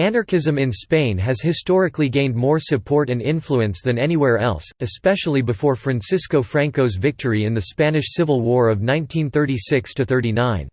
Anarchism in Spain has historically gained more support and influence than anywhere else, especially before Francisco Franco's victory in the Spanish Civil War of 1936–39.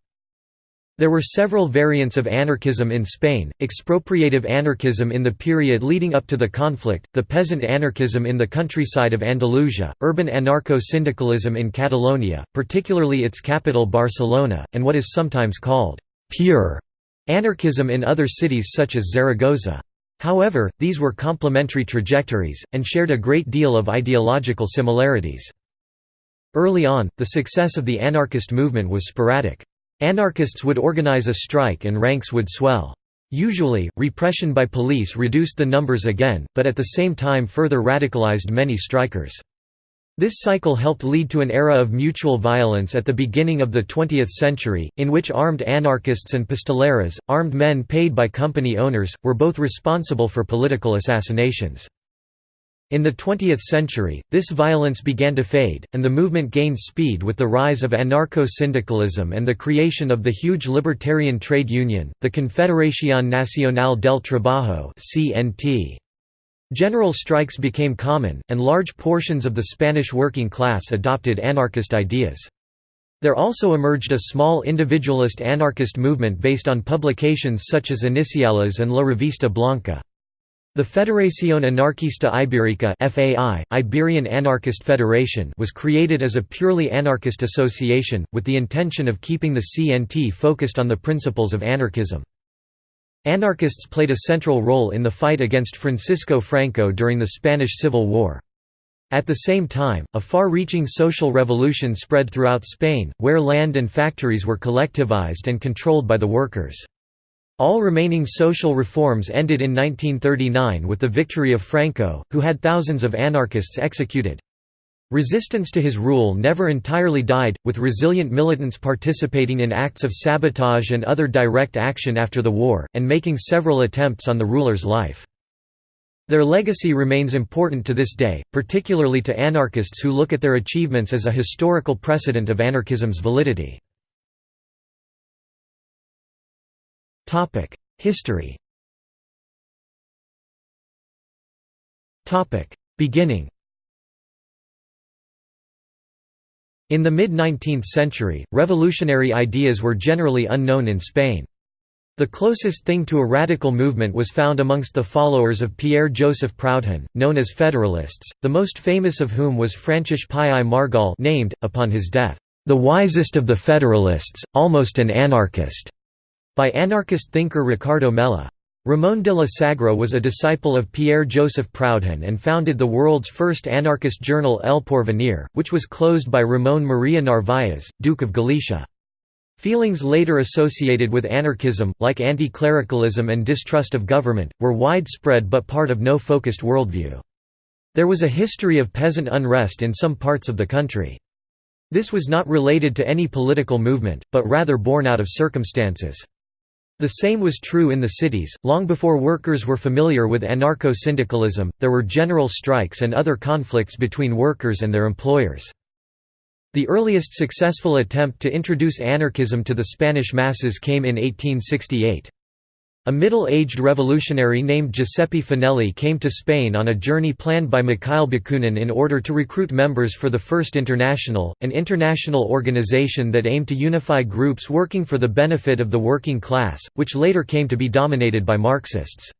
There were several variants of anarchism in Spain, expropriative anarchism in the period leading up to the conflict, the peasant anarchism in the countryside of Andalusia, urban anarcho-syndicalism in Catalonia, particularly its capital Barcelona, and what is sometimes called «pure» Anarchism in other cities such as Zaragoza. However, these were complementary trajectories, and shared a great deal of ideological similarities. Early on, the success of the anarchist movement was sporadic. Anarchists would organize a strike and ranks would swell. Usually, repression by police reduced the numbers again, but at the same time further radicalized many strikers. This cycle helped lead to an era of mutual violence at the beginning of the 20th century, in which armed anarchists and pistoleros, armed men paid by company owners, were both responsible for political assassinations. In the 20th century, this violence began to fade, and the movement gained speed with the rise of anarcho-syndicalism and the creation of the huge libertarian trade union, the Confederación Nacional del Trabajo (CNT). General strikes became common, and large portions of the Spanish working class adopted anarchist ideas. There also emerged a small individualist anarchist movement based on publications such as Iniciales and La Revista Blanca. The Federación Anarquista Ibérica FAI, Iberian Anarchist Federation was created as a purely anarchist association, with the intention of keeping the CNT focused on the principles of anarchism. Anarchists played a central role in the fight against Francisco Franco during the Spanish Civil War. At the same time, a far-reaching social revolution spread throughout Spain, where land and factories were collectivized and controlled by the workers. All remaining social reforms ended in 1939 with the victory of Franco, who had thousands of anarchists executed. Resistance to his rule never entirely died, with resilient militants participating in acts of sabotage and other direct action after the war, and making several attempts on the ruler's life. Their legacy remains important to this day, particularly to anarchists who look at their achievements as a historical precedent of anarchism's validity. History Beginning In the mid-19th century, revolutionary ideas were generally unknown in Spain. The closest thing to a radical movement was found amongst the followers of Pierre-Joseph Proudhon, known as Federalists, the most famous of whom was Francesc Pi i Margall named, upon his death, "...the wisest of the Federalists, almost an anarchist", by anarchist thinker Ricardo Mella. Ramón de la Sagra was a disciple of Pierre-Joseph Proudhon and founded the world's first anarchist journal El Porvenir, which was closed by Ramón María Narváez, Duke of Galicia. Feelings later associated with anarchism, like anti-clericalism and distrust of government, were widespread but part of no focused worldview. There was a history of peasant unrest in some parts of the country. This was not related to any political movement, but rather born out of circumstances. The same was true in the cities. Long before workers were familiar with anarcho syndicalism, there were general strikes and other conflicts between workers and their employers. The earliest successful attempt to introduce anarchism to the Spanish masses came in 1868. A middle-aged revolutionary named Giuseppe Fanelli came to Spain on a journey planned by Mikhail Bakunin in order to recruit members for the First International, an international organization that aimed to unify groups working for the benefit of the working class, which later came to be dominated by Marxists.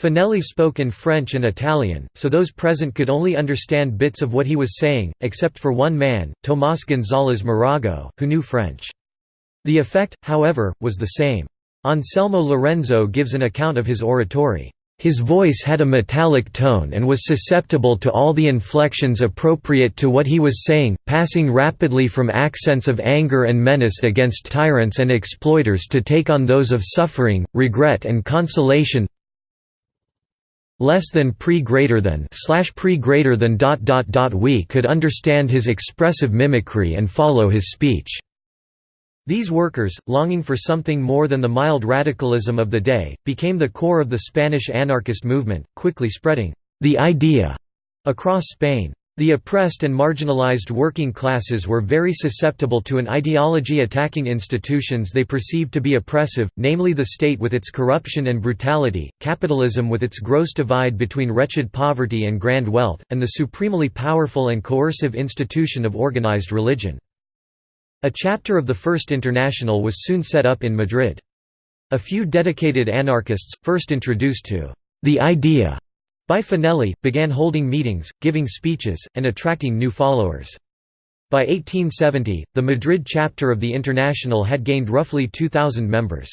Fanelli spoke in French and Italian, so those present could only understand bits of what he was saying, except for one man, Tomás González Morago, who knew French. The effect, however, was the same. Anselmo Lorenzo gives an account of his oratory. His voice had a metallic tone and was susceptible to all the inflections appropriate to what he was saying, passing rapidly from accents of anger and menace against tyrants and exploiters to take on those of suffering, regret and consolation less than pre greater than slash pre greater than dot dot dot we could understand his expressive mimicry and follow his speech. These workers, longing for something more than the mild radicalism of the day, became the core of the Spanish anarchist movement, quickly spreading the idea across Spain. The oppressed and marginalized working classes were very susceptible to an ideology attacking institutions they perceived to be oppressive, namely the state with its corruption and brutality, capitalism with its gross divide between wretched poverty and grand wealth, and the supremely powerful and coercive institution of organized religion. A chapter of the First International was soon set up in Madrid. A few dedicated anarchists, first introduced to the idea by Fanelli, began holding meetings, giving speeches, and attracting new followers. By 1870, the Madrid chapter of the International had gained roughly 2,000 members.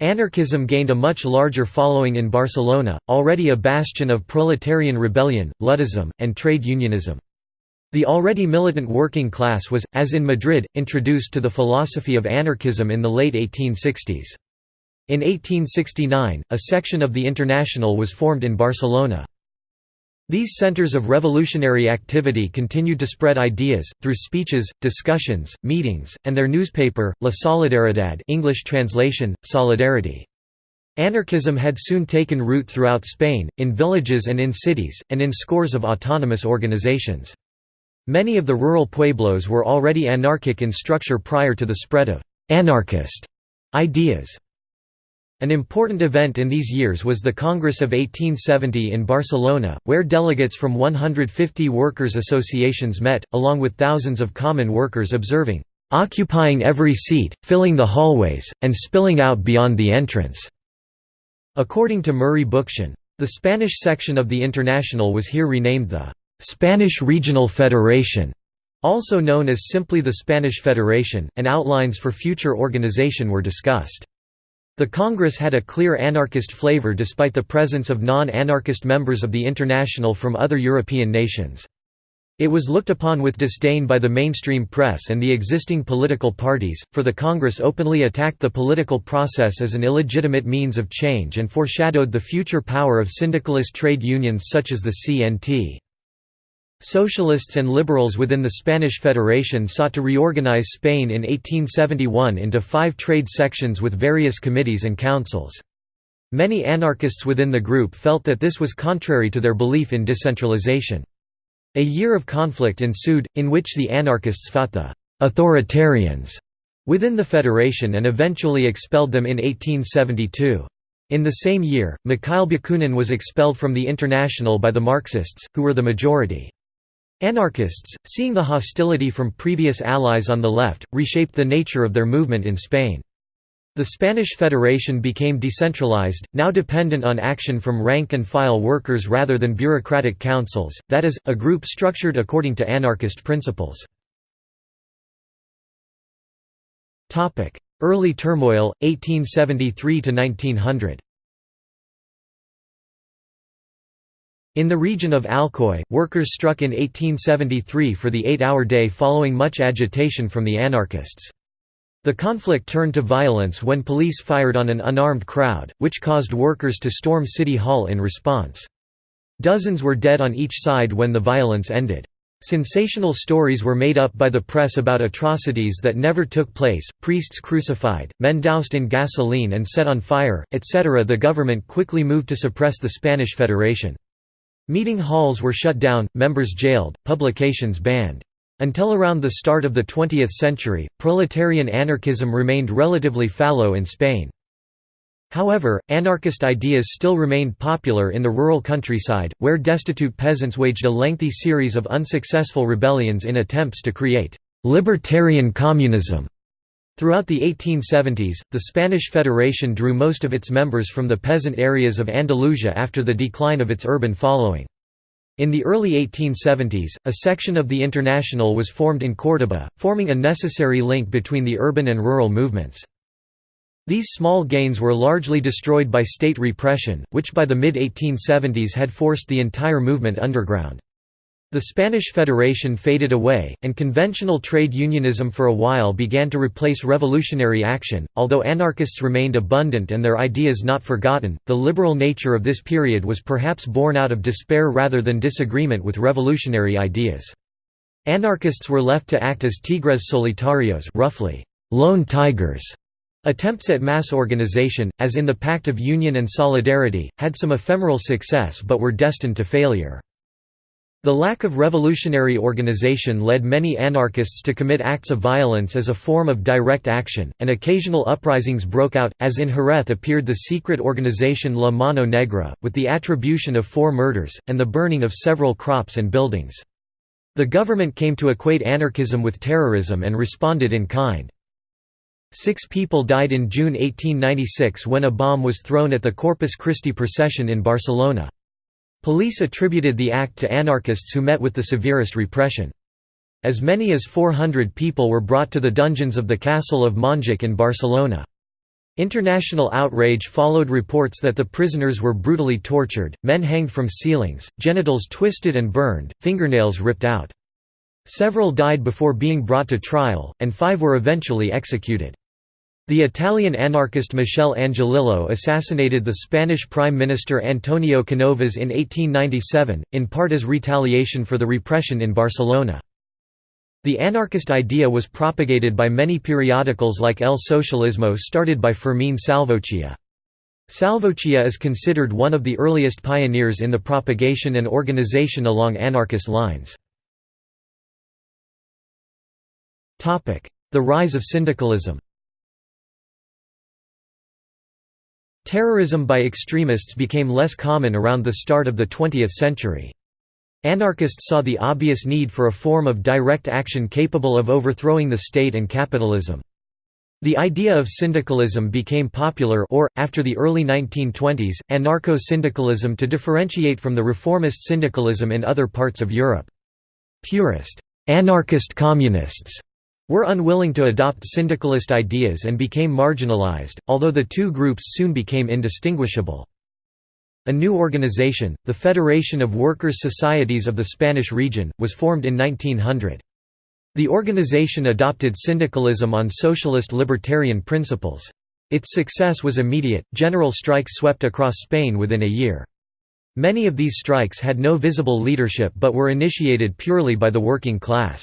Anarchism gained a much larger following in Barcelona, already a bastion of proletarian rebellion, Luddism, and trade unionism. The already militant working class was, as in Madrid, introduced to the philosophy of anarchism in the late 1860s. In 1869, a section of the International was formed in Barcelona. These centers of revolutionary activity continued to spread ideas, through speeches, discussions, meetings, and their newspaper, La Solidaridad English translation, Solidarity. Anarchism had soon taken root throughout Spain, in villages and in cities, and in scores of autonomous organizations. Many of the rural pueblos were already anarchic in structure prior to the spread of «anarchist» ideas. An important event in these years was the Congress of 1870 in Barcelona, where delegates from 150 workers' associations met, along with thousands of common workers observing, "...occupying every seat, filling the hallways, and spilling out beyond the entrance." According to Murray Bookchin, the Spanish section of the International was here renamed the "...Spanish Regional Federation", also known as simply the Spanish Federation, and outlines for future organization were discussed. The Congress had a clear anarchist flavor despite the presence of non-anarchist members of the International from other European nations. It was looked upon with disdain by the mainstream press and the existing political parties, for the Congress openly attacked the political process as an illegitimate means of change and foreshadowed the future power of syndicalist trade unions such as the CNT. Socialists and liberals within the Spanish Federation sought to reorganize Spain in 1871 into five trade sections with various committees and councils. Many anarchists within the group felt that this was contrary to their belief in decentralization. A year of conflict ensued, in which the anarchists fought the «authoritarians» within the federation and eventually expelled them in 1872. In the same year, Mikhail Bakunin was expelled from the International by the Marxists, who were the majority. Anarchists, seeing the hostility from previous allies on the left, reshaped the nature of their movement in Spain. The Spanish Federation became decentralized, now dependent on action from rank-and-file workers rather than bureaucratic councils, that is, a group structured according to anarchist principles. Early turmoil, 1873–1900 In the region of Alcoy, workers struck in 1873 for the eight-hour day following much agitation from the anarchists. The conflict turned to violence when police fired on an unarmed crowd, which caused workers to storm City Hall in response. Dozens were dead on each side when the violence ended. Sensational stories were made up by the press about atrocities that never took place, priests crucified, men doused in gasoline and set on fire, etc. The government quickly moved to suppress the Spanish Federation. Meeting halls were shut down, members jailed, publications banned. Until around the start of the 20th century, proletarian anarchism remained relatively fallow in Spain. However, anarchist ideas still remained popular in the rural countryside, where destitute peasants waged a lengthy series of unsuccessful rebellions in attempts to create «libertarian communism». Throughout the 1870s, the Spanish Federation drew most of its members from the peasant areas of Andalusia after the decline of its urban following. In the early 1870s, a section of the International was formed in Córdoba, forming a necessary link between the urban and rural movements. These small gains were largely destroyed by state repression, which by the mid-1870s had forced the entire movement underground. The Spanish Federation faded away, and conventional trade unionism for a while began to replace revolutionary action. Although anarchists remained abundant and their ideas not forgotten, the liberal nature of this period was perhaps born out of despair rather than disagreement with revolutionary ideas. Anarchists were left to act as tigres solitarios, roughly, lone tigers. Attempts at mass organization, as in the Pact of Union and Solidarity, had some ephemeral success but were destined to failure. The lack of revolutionary organization led many anarchists to commit acts of violence as a form of direct action, and occasional uprisings broke out, as in Jerez appeared the secret organization La Mano Negra, with the attribution of four murders, and the burning of several crops and buildings. The government came to equate anarchism with terrorism and responded in kind. Six people died in June 1896 when a bomb was thrown at the Corpus Christi procession in Barcelona. Police attributed the act to anarchists who met with the severest repression. As many as 400 people were brought to the dungeons of the castle of Montjuic in Barcelona. International outrage followed reports that the prisoners were brutally tortured, men hanged from ceilings, genitals twisted and burned, fingernails ripped out. Several died before being brought to trial, and five were eventually executed. The Italian anarchist Michel Angiolillo assassinated the Spanish Prime Minister Antonio Canovas in 1897, in part as retaliation for the repression in Barcelona. The anarchist idea was propagated by many periodicals like El Socialismo started by Fermín Salvochea. Salvochea is considered one of the earliest pioneers in the propagation and organization along anarchist lines. The rise of syndicalism Terrorism by extremists became less common around the start of the 20th century. Anarchists saw the obvious need for a form of direct action capable of overthrowing the state and capitalism. The idea of syndicalism became popular or, after the early 1920s, anarcho-syndicalism to differentiate from the reformist syndicalism in other parts of Europe. Purist, anarchist communists were unwilling to adopt syndicalist ideas and became marginalized, although the two groups soon became indistinguishable. A new organization, the Federation of Workers' Societies of the Spanish region, was formed in 1900. The organization adopted syndicalism on socialist libertarian principles. Its success was immediate, general strikes swept across Spain within a year. Many of these strikes had no visible leadership but were initiated purely by the working class.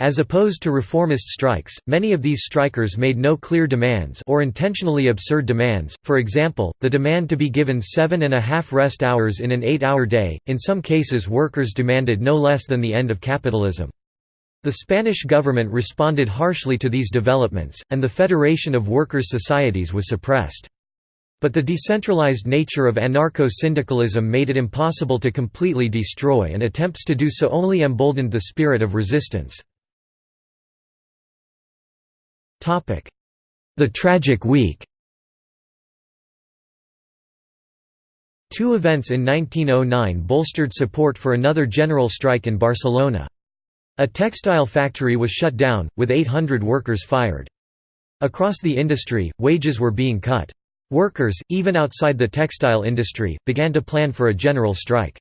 As opposed to reformist strikes, many of these strikers made no clear demands or intentionally absurd demands, for example, the demand to be given seven and a half rest hours in an eight-hour day, in some cases workers demanded no less than the end of capitalism. The Spanish government responded harshly to these developments, and the Federation of Workers' Societies was suppressed. But the decentralized nature of anarcho-syndicalism made it impossible to completely destroy and attempts to do so only emboldened the spirit of resistance. The Tragic Week Two events in 1909 bolstered support for another general strike in Barcelona. A textile factory was shut down, with 800 workers fired. Across the industry, wages were being cut. Workers, even outside the textile industry, began to plan for a general strike.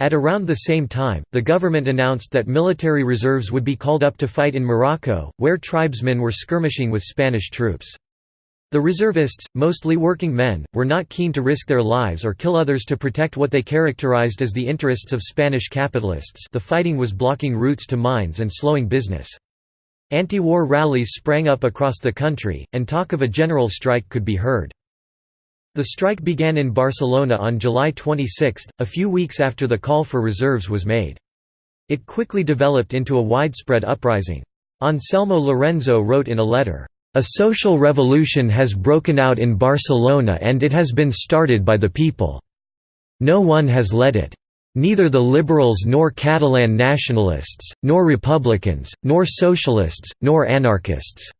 At around the same time, the government announced that military reserves would be called up to fight in Morocco, where tribesmen were skirmishing with Spanish troops. The reservists, mostly working men, were not keen to risk their lives or kill others to protect what they characterized as the interests of Spanish capitalists the fighting was blocking routes to mines and slowing business. Anti-war rallies sprang up across the country, and talk of a general strike could be heard. The strike began in Barcelona on July 26, a few weeks after the call for reserves was made. It quickly developed into a widespread uprising. Anselmo Lorenzo wrote in a letter, "...a social revolution has broken out in Barcelona and it has been started by the people. No one has led it. Neither the liberals nor Catalan nationalists, nor republicans, nor socialists, nor anarchists."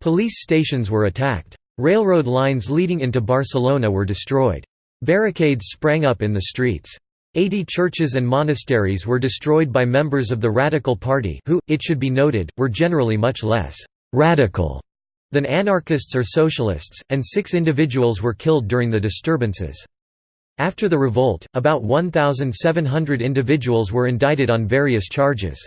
Police stations were attacked. Railroad lines leading into Barcelona were destroyed. Barricades sprang up in the streets. Eighty churches and monasteries were destroyed by members of the Radical Party who, it should be noted, were generally much less «radical» than anarchists or socialists, and six individuals were killed during the disturbances. After the revolt, about 1,700 individuals were indicted on various charges.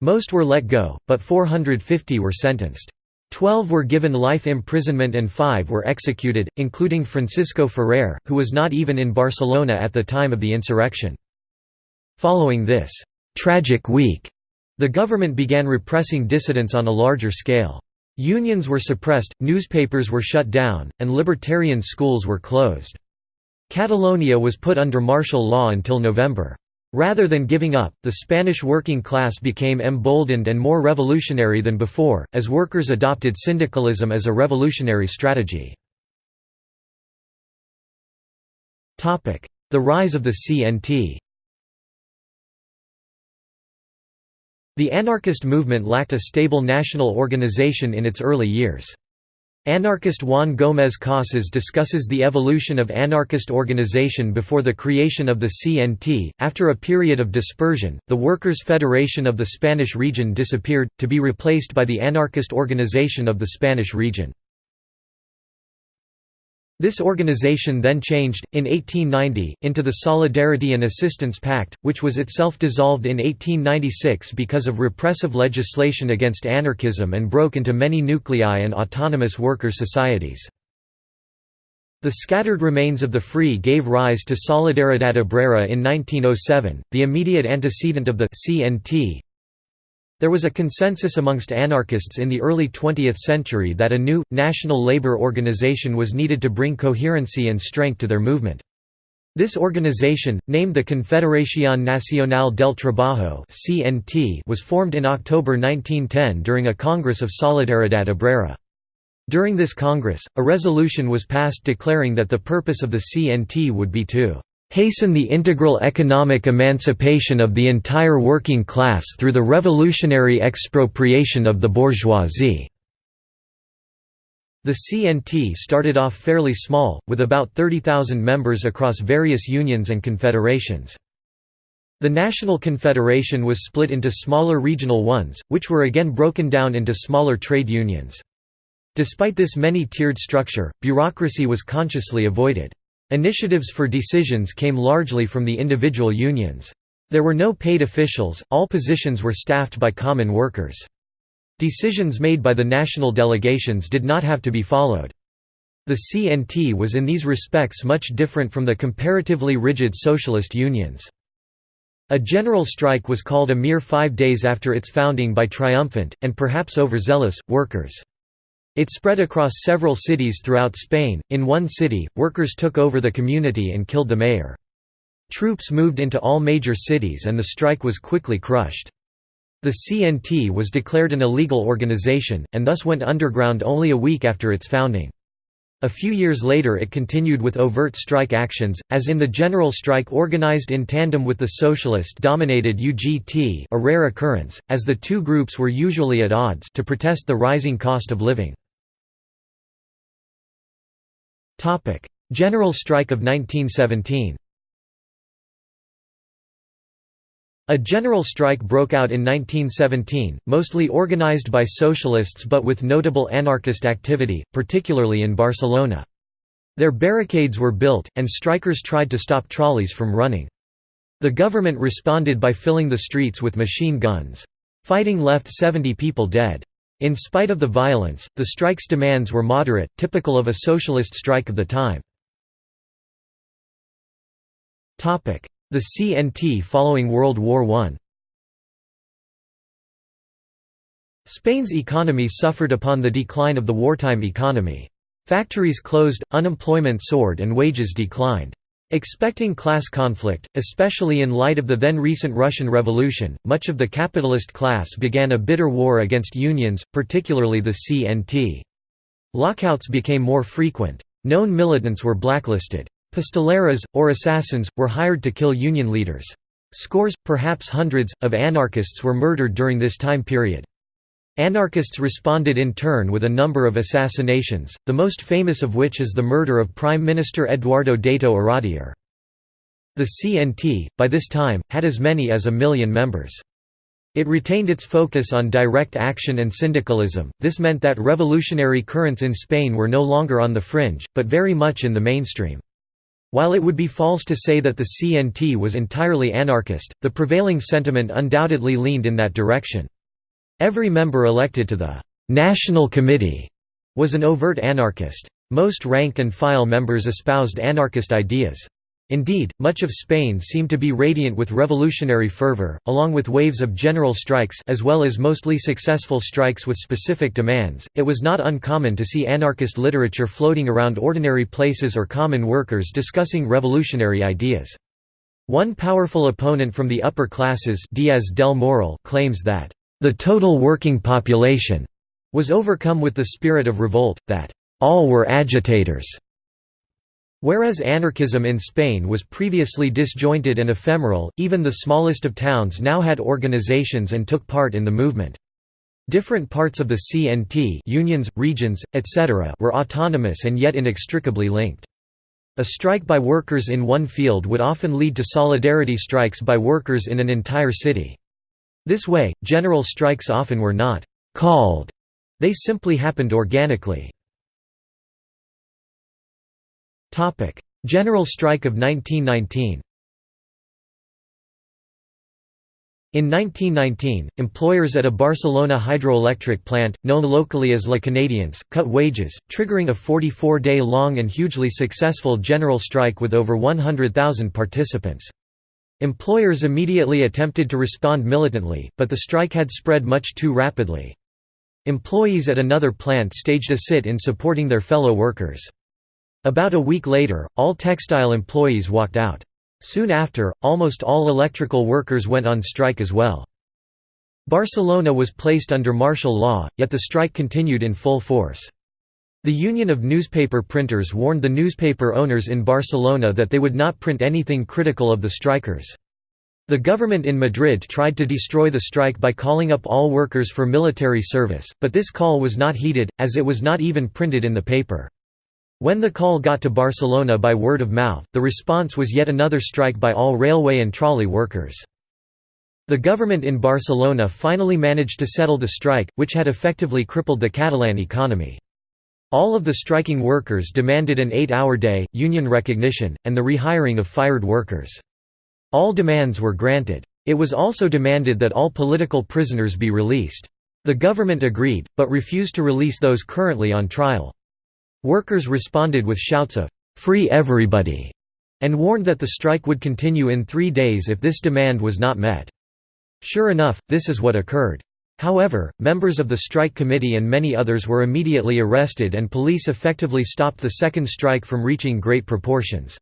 Most were let go, but 450 were sentenced. Twelve were given life imprisonment and five were executed, including Francisco Ferrer, who was not even in Barcelona at the time of the insurrection. Following this «tragic week», the government began repressing dissidents on a larger scale. Unions were suppressed, newspapers were shut down, and libertarian schools were closed. Catalonia was put under martial law until November. Rather than giving up, the Spanish working class became emboldened and more revolutionary than before, as workers adopted syndicalism as a revolutionary strategy. The rise of the CNT The anarchist movement lacked a stable national organization in its early years. Anarchist Juan Gómez Casas discusses the evolution of anarchist organization before the creation of the CNT. After a period of dispersion, the Workers' Federation of the Spanish region disappeared, to be replaced by the anarchist organization of the Spanish region. This organization then changed, in 1890, into the Solidarity and Assistance Pact, which was itself dissolved in 1896 because of repressive legislation against anarchism and broke into many nuclei and autonomous worker societies. The scattered remains of the Free gave rise to Solidaridad Obrera in 1907, the immediate antecedent of the CNT, there was a consensus amongst anarchists in the early 20th century that a new, national labor organization was needed to bring coherency and strength to their movement. This organization, named the Confederación Nacional del Trabajo was formed in October 1910 during a Congress of Solidaridad Obrera. During this Congress, a resolution was passed declaring that the purpose of the CNT would be to hasten the integral economic emancipation of the entire working class through the revolutionary expropriation of the bourgeoisie." The CNT started off fairly small, with about 30,000 members across various unions and confederations. The National Confederation was split into smaller regional ones, which were again broken down into smaller trade unions. Despite this many-tiered structure, bureaucracy was consciously avoided. Initiatives for decisions came largely from the individual unions. There were no paid officials, all positions were staffed by common workers. Decisions made by the national delegations did not have to be followed. The CNT was in these respects much different from the comparatively rigid socialist unions. A general strike was called a mere five days after its founding by triumphant, and perhaps overzealous, workers. It spread across several cities throughout Spain. In one city, workers took over the community and killed the mayor. Troops moved into all major cities and the strike was quickly crushed. The CNT was declared an illegal organization, and thus went underground only a week after its founding. A few years later it continued with overt strike actions, as in the general strike organized in tandem with the socialist-dominated UGT a rare occurrence, as the two groups were usually at odds to protest the rising cost of living. General strike of 1917 A general strike broke out in 1917, mostly organized by socialists but with notable anarchist activity, particularly in Barcelona. Their barricades were built, and strikers tried to stop trolleys from running. The government responded by filling the streets with machine guns. Fighting left 70 people dead. In spite of the violence, the strike's demands were moderate, typical of a socialist strike of the time. The CNT following World War I Spain's economy suffered upon the decline of the wartime economy. Factories closed, unemployment soared and wages declined. Expecting class conflict, especially in light of the then recent Russian Revolution, much of the capitalist class began a bitter war against unions, particularly the CNT. Lockouts became more frequent. Known militants were blacklisted. Pistoleros, or assassins, were hired to kill union leaders. Scores, perhaps hundreds, of anarchists were murdered during this time period. Anarchists responded in turn with a number of assassinations, the most famous of which is the murder of Prime Minister Eduardo Dato Iradier. The CNT, by this time, had as many as a million members. It retained its focus on direct action and syndicalism, this meant that revolutionary currents in Spain were no longer on the fringe, but very much in the mainstream. While it would be false to say that the CNT was entirely anarchist, the prevailing sentiment undoubtedly leaned in that direction. Every member elected to the «National Committee» was an overt anarchist. Most rank-and-file members espoused anarchist ideas. Indeed, much of Spain seemed to be radiant with revolutionary fervor, along with waves of general strikes as well as mostly successful strikes with specific demands. It was not uncommon to see anarchist literature floating around ordinary places or common workers discussing revolutionary ideas. One powerful opponent from the upper classes Diaz del Moral claims that, "...the total working population," was overcome with the spirit of revolt, that, "...all were agitators." Whereas anarchism in Spain was previously disjointed and ephemeral, even the smallest of towns now had organizations and took part in the movement. Different parts of the CNT unions, regions, etc. were autonomous and yet inextricably linked. A strike by workers in one field would often lead to solidarity strikes by workers in an entire city. This way, general strikes often were not «called», they simply happened organically. General strike of 1919 In 1919, employers at a Barcelona hydroelectric plant, known locally as La Canadiense, cut wages, triggering a 44-day long and hugely successful general strike with over 100,000 participants. Employers immediately attempted to respond militantly, but the strike had spread much too rapidly. Employees at another plant staged a sit-in supporting their fellow workers. About a week later, all textile employees walked out. Soon after, almost all electrical workers went on strike as well. Barcelona was placed under martial law, yet the strike continued in full force. The Union of Newspaper Printers warned the newspaper owners in Barcelona that they would not print anything critical of the strikers. The government in Madrid tried to destroy the strike by calling up all workers for military service, but this call was not heeded, as it was not even printed in the paper. When the call got to Barcelona by word of mouth, the response was yet another strike by all railway and trolley workers. The government in Barcelona finally managed to settle the strike, which had effectively crippled the Catalan economy. All of the striking workers demanded an eight-hour day, union recognition, and the rehiring of fired workers. All demands were granted. It was also demanded that all political prisoners be released. The government agreed, but refused to release those currently on trial. Workers responded with shouts of, "'Free everybody!' and warned that the strike would continue in three days if this demand was not met. Sure enough, this is what occurred. However, members of the strike committee and many others were immediately arrested and police effectively stopped the second strike from reaching great proportions.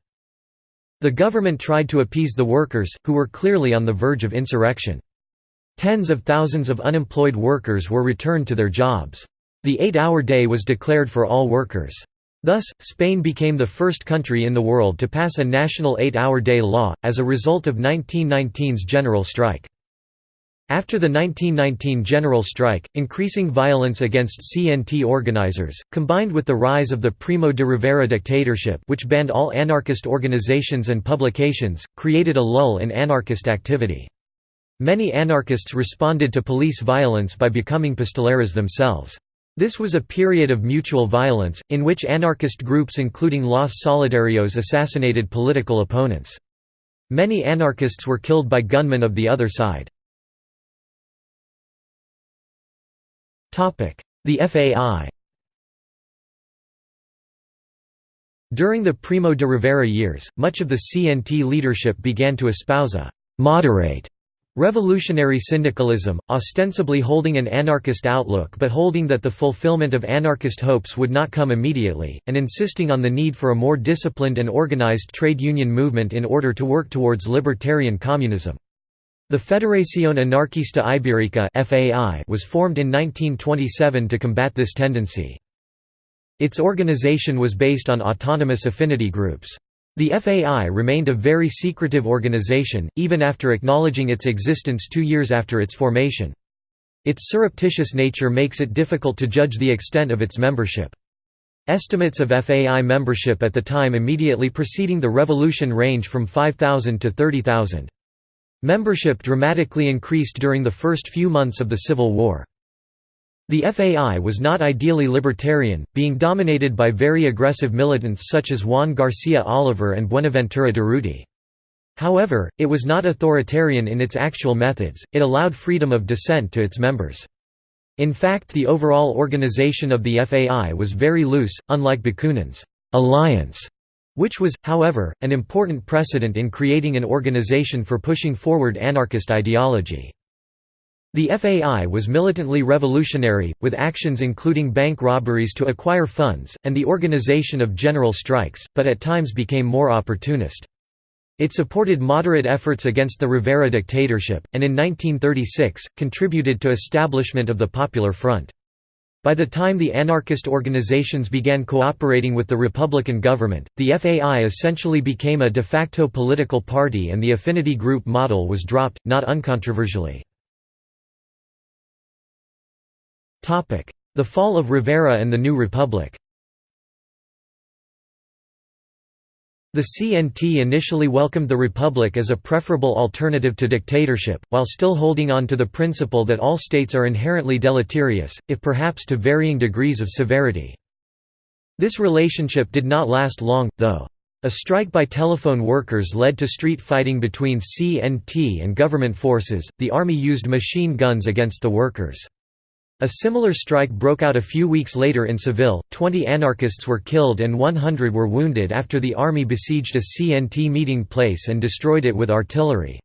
The government tried to appease the workers, who were clearly on the verge of insurrection. Tens of thousands of unemployed workers were returned to their jobs. The eight-hour day was declared for all workers. Thus, Spain became the first country in the world to pass a national eight-hour day law, as a result of 1919's general strike. After the 1919 general strike, increasing violence against CNT organizers, combined with the rise of the Primo de Rivera dictatorship which banned all anarchist organizations and publications, created a lull in anarchist activity. Many anarchists responded to police violence by becoming pistoleros themselves. This was a period of mutual violence, in which anarchist groups including Los Solidarios assassinated political opponents. Many anarchists were killed by gunmen of the other side. The FAI During the Primo de Rivera years, much of the CNT leadership began to espouse a «moderate» Revolutionary syndicalism, ostensibly holding an anarchist outlook but holding that the fulfillment of anarchist hopes would not come immediately, and insisting on the need for a more disciplined and organized trade union movement in order to work towards libertarian communism. The Federación Anarquista Ibérica was formed in 1927 to combat this tendency. Its organization was based on autonomous affinity groups. The FAI remained a very secretive organization, even after acknowledging its existence two years after its formation. Its surreptitious nature makes it difficult to judge the extent of its membership. Estimates of FAI membership at the time immediately preceding the revolution range from 5,000 to 30,000. Membership dramatically increased during the first few months of the Civil War. The FAI was not ideally libertarian, being dominated by very aggressive militants such as Juan García Oliver and Buenaventura Durruti. However, it was not authoritarian in its actual methods, it allowed freedom of dissent to its members. In fact the overall organization of the FAI was very loose, unlike Bakunin's «alliance», which was, however, an important precedent in creating an organization for pushing forward anarchist ideology. The FAI was militantly revolutionary, with actions including bank robberies to acquire funds, and the organization of general strikes, but at times became more opportunist. It supported moderate efforts against the Rivera dictatorship, and in 1936, contributed to establishment of the Popular Front. By the time the anarchist organizations began cooperating with the Republican government, the FAI essentially became a de facto political party and the affinity group model was dropped, not uncontroversially. The fall of Rivera and the New Republic The CNT initially welcomed the republic as a preferable alternative to dictatorship, while still holding on to the principle that all states are inherently deleterious, if perhaps to varying degrees of severity. This relationship did not last long, though. A strike by telephone workers led to street fighting between CNT and government forces, the army used machine guns against the workers. A similar strike broke out a few weeks later in Seville, 20 anarchists were killed and 100 were wounded after the army besieged a CNT meeting place and destroyed it with artillery.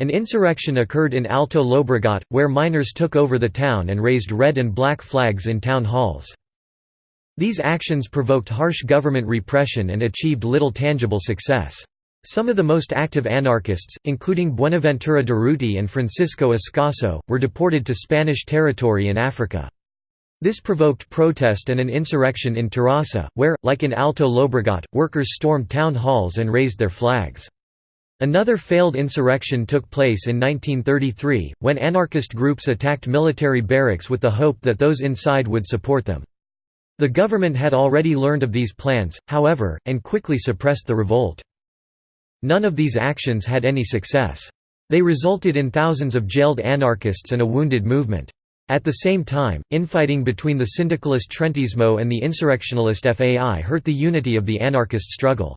An insurrection occurred in Alto Llobregat, where miners took over the town and raised red and black flags in town halls. These actions provoked harsh government repression and achieved little tangible success. Some of the most active anarchists, including Buenaventura Durruti and Francisco Ascaso, were deported to Spanish territory in Africa. This provoked protest and an insurrection in Terrassa, where, like in Alto Llobregat, workers stormed town halls and raised their flags. Another failed insurrection took place in 1933, when anarchist groups attacked military barracks with the hope that those inside would support them. The government had already learned of these plans, however, and quickly suppressed the revolt. None of these actions had any success. They resulted in thousands of jailed anarchists and a wounded movement. At the same time, infighting between the syndicalist Treintismo and the insurrectionalist FAI hurt the unity of the anarchist struggle.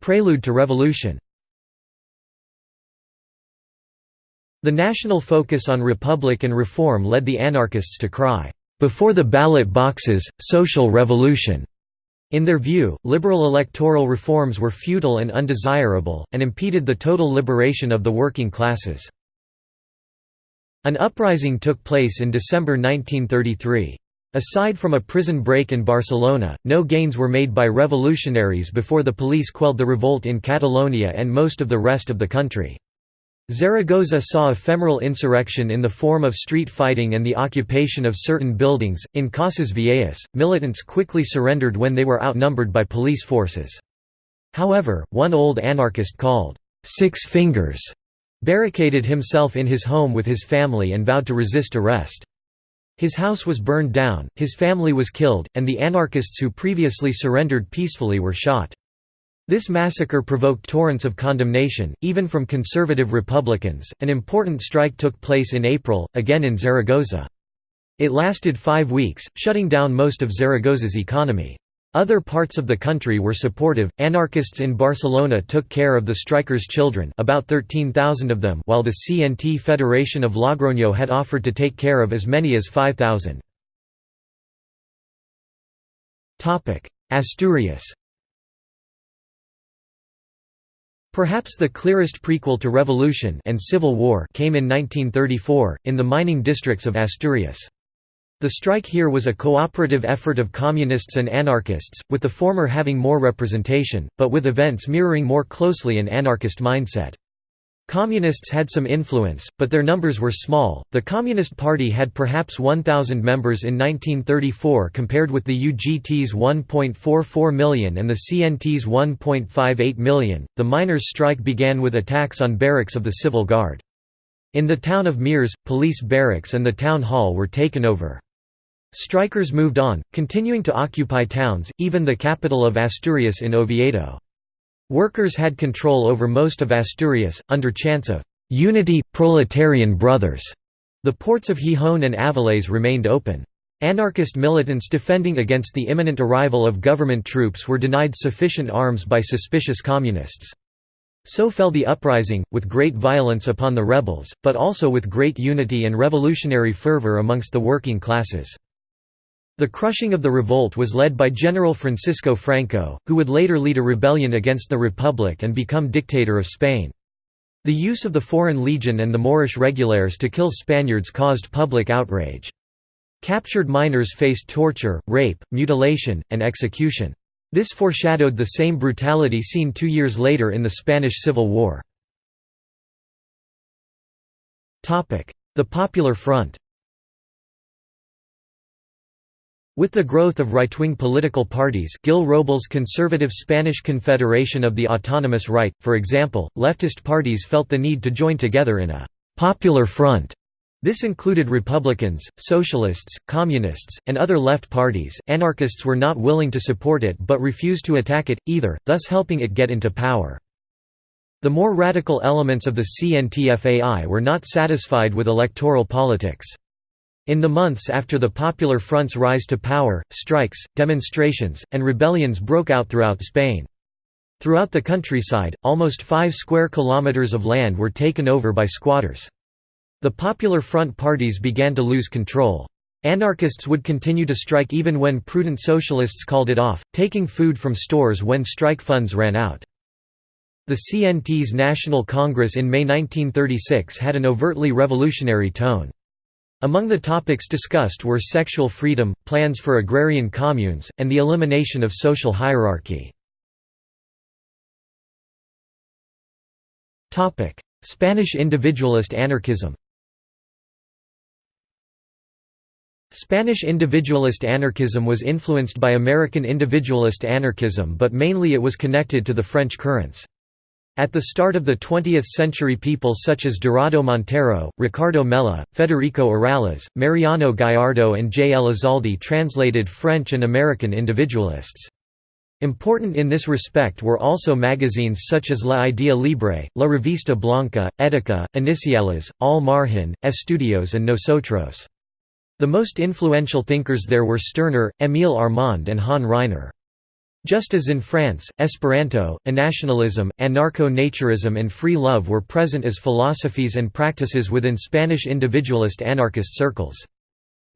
Prelude to revolution The national focus on republic and reform led the anarchists to cry, "'Before the ballot boxes, social revolution' In their view, liberal electoral reforms were futile and undesirable, and impeded the total liberation of the working classes. An uprising took place in December 1933. Aside from a prison break in Barcelona, no gains were made by revolutionaries before the police quelled the revolt in Catalonia and most of the rest of the country. Zaragoza saw ephemeral insurrection in the form of street fighting and the occupation of certain buildings. In Casas Viejas, militants quickly surrendered when they were outnumbered by police forces. However, one old anarchist called Six Fingers barricaded himself in his home with his family and vowed to resist arrest. His house was burned down, his family was killed, and the anarchists who previously surrendered peacefully were shot. This massacre provoked torrents of condemnation, even from conservative Republicans. An important strike took place in April, again in Zaragoza. It lasted five weeks, shutting down most of Zaragoza's economy. Other parts of the country were supportive. Anarchists in Barcelona took care of the strikers' children, about 13,000 of them, while the CNT Federation of Logroño had offered to take care of as many as 5,000. Topic: Asturias. Perhaps the clearest prequel to revolution and civil war came in 1934, in the mining districts of Asturias. The strike here was a cooperative effort of communists and anarchists, with the former having more representation, but with events mirroring more closely an anarchist mindset. Communists had some influence, but their numbers were small. The Communist Party had perhaps 1,000 members in 1934 compared with the UGT's 1.44 million and the CNT's 1.58 million. The miners' strike began with attacks on barracks of the Civil Guard. In the town of Mieres, police barracks and the town hall were taken over. Strikers moved on, continuing to occupy towns, even the capital of Asturias in Oviedo. Workers had control over most of Asturias, under chants of «unity, proletarian brothers». The ports of Gijón and Avilés remained open. Anarchist militants defending against the imminent arrival of government troops were denied sufficient arms by suspicious communists. So fell the uprising, with great violence upon the rebels, but also with great unity and revolutionary fervor amongst the working classes. The crushing of the revolt was led by General Francisco Franco, who would later lead a rebellion against the Republic and become dictator of Spain. The use of the Foreign Legion and the Moorish Regulares to kill Spaniards caused public outrage. Captured miners faced torture, rape, mutilation, and execution. This foreshadowed the same brutality seen two years later in the Spanish Civil War. The Popular Front With the growth of right-wing political parties Gil Robles' conservative Spanish Confederation of the Autonomous Right, for example, leftist parties felt the need to join together in a «popular front». This included Republicans, Socialists, Communists, and other left parties. Anarchists were not willing to support it but refused to attack it, either, thus helping it get into power. The more radical elements of the CNTFAI were not satisfied with electoral politics. In the months after the Popular Front's rise to power, strikes, demonstrations, and rebellions broke out throughout Spain. Throughout the countryside, almost 5 square kilometers of land were taken over by squatters. The Popular Front parties began to lose control. Anarchists would continue to strike even when prudent socialists called it off, taking food from stores when strike funds ran out. The CNT's National Congress in May 1936 had an overtly revolutionary tone. Among the topics discussed were sexual freedom, plans for agrarian communes, and the elimination of social hierarchy. Spanish individualist anarchism Spanish individualist anarchism was influenced by American individualist anarchism but mainly it was connected to the French currents. At the start of the 20th century people such as Dorado Montero, Ricardo Mella, Federico Urales, Mariano Gallardo and J. Elizalde translated French and American individualists. Important in this respect were also magazines such as La Idea Libre, La Revista Blanca, Etica, Iniciales, Al Margen, Estudios and Nosotros. The most influential thinkers there were Stirner, Émile Armand and Han Ryner. Just as in France, Esperanto, Anationalism, anarcho-naturism and free love were present as philosophies and practices within Spanish individualist anarchist circles.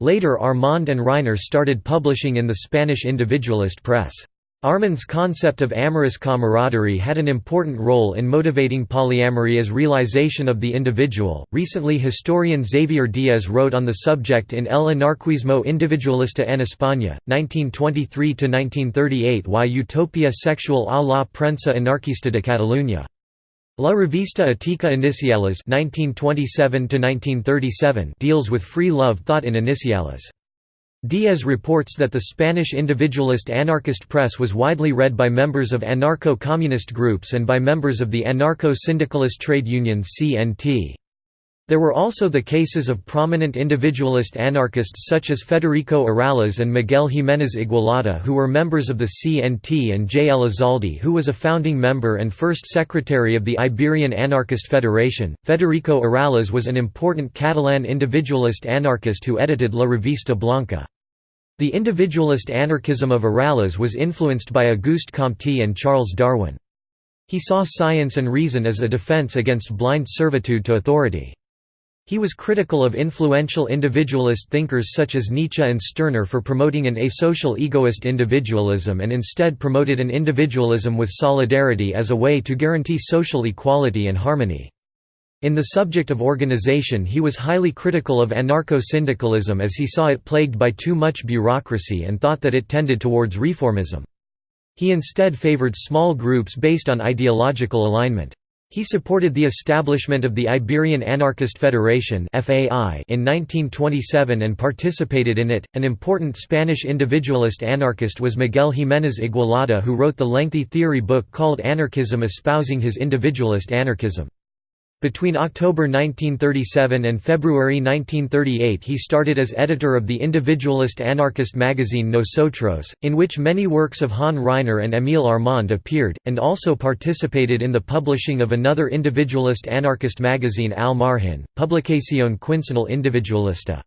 Later Armand and Ryner started publishing in the Spanish individualist press. Armand's concept of amorous camaraderie had an important role in motivating polyamory as realization of the individual. Recently, historian Xavier Diaz wrote on the subject in El anarquismo individualista en España, 1923 1938, Why utopia sexual a la prensa anarquista de Cataluña. La Revista Ética Iniciales 1927 deals with free love thought in Iniciales. Diaz reports that the Spanish individualist anarchist press was widely read by members of anarcho-communist groups and by members of the anarcho-syndicalist trade union CNT. There were also the cases of prominent individualist anarchists such as Federico Urales and Miguel Jiménez Igualada who were members of the CNT and J. Elizalde who was a founding member and first secretary of the Iberian Anarchist Federation. Federico Urales was an important Catalan individualist anarchist who edited La Revista Blanca. The individualist anarchism of Urales was influenced by Auguste Comte and Charles Darwin. He saw science and reason as a defense against blind servitude to authority. He was critical of influential individualist thinkers such as Nietzsche and Stirner for promoting an asocial egoist individualism and instead promoted an individualism with solidarity as a way to guarantee social equality and harmony. In the subject of organization he was highly critical of anarcho-syndicalism as he saw it plagued by too much bureaucracy and thought that it tended towards reformism. He instead favored small groups based on ideological alignment. He supported the establishment of the Iberian Anarchist Federation in 1927 and participated in it. An important Spanish individualist anarchist was Miguel Jiménez Igualada, who wrote the lengthy theory book called Anarchism espousing his individualist anarchism. Between October 1937 and February 1938 he started as editor of the individualist anarchist magazine Nosotros, in which many works of Han Ryner and Émile Armand appeared, and also participated in the publishing of another individualist anarchist magazine Al Margen, Publicación Quincenal Individualista.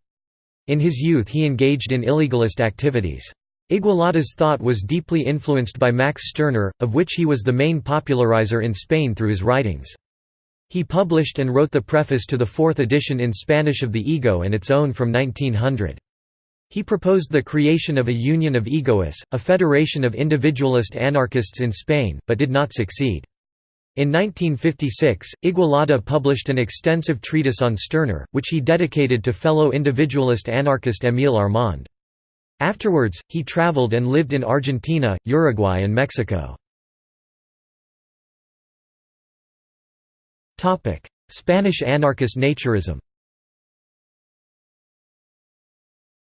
In his youth he engaged in illegalist activities. Igualada's thought was deeply influenced by Max Stirner, of which he was the main popularizer in Spain through his writings. He published and wrote the preface to the fourth edition in Spanish of the Ego and its own from 1900. He proposed the creation of a union of egoists, a federation of individualist anarchists in Spain, but did not succeed. In 1956, Igualada published an extensive treatise on Stirner, which he dedicated to fellow individualist anarchist Émile Armand. Afterwards, he traveled and lived in Argentina, Uruguay and Mexico. Spanish anarchist naturism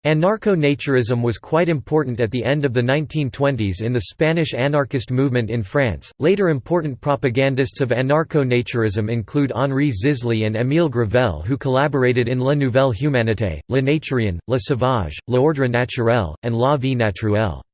Anarcho-naturism was quite important at the end of the 1920s in the Spanish anarchist movement in France. Later important propagandists of anarcho-naturism include Henri Zisly and Émile Gravelle who collaborated in La Nouvelle Humanité, Le Naturien, Le Sauvage, L'Ordre Naturel, and La Vie Naturelle.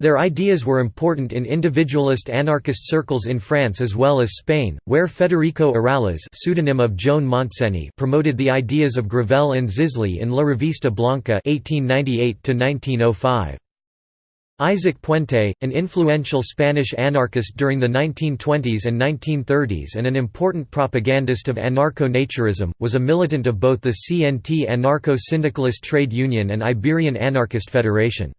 Their ideas were important in individualist anarchist circles in France as well as Spain, where Federico Urales pseudonym of Joan Montseny promoted the ideas of Gravelle and Zisly in La Revista Blanca 1898 Isaac Puente, an influential Spanish anarchist during the 1920s and 1930s and an important propagandist of anarcho-naturism, was a militant of both the CNT anarcho-syndicalist trade union and Iberian Anarchist Federation.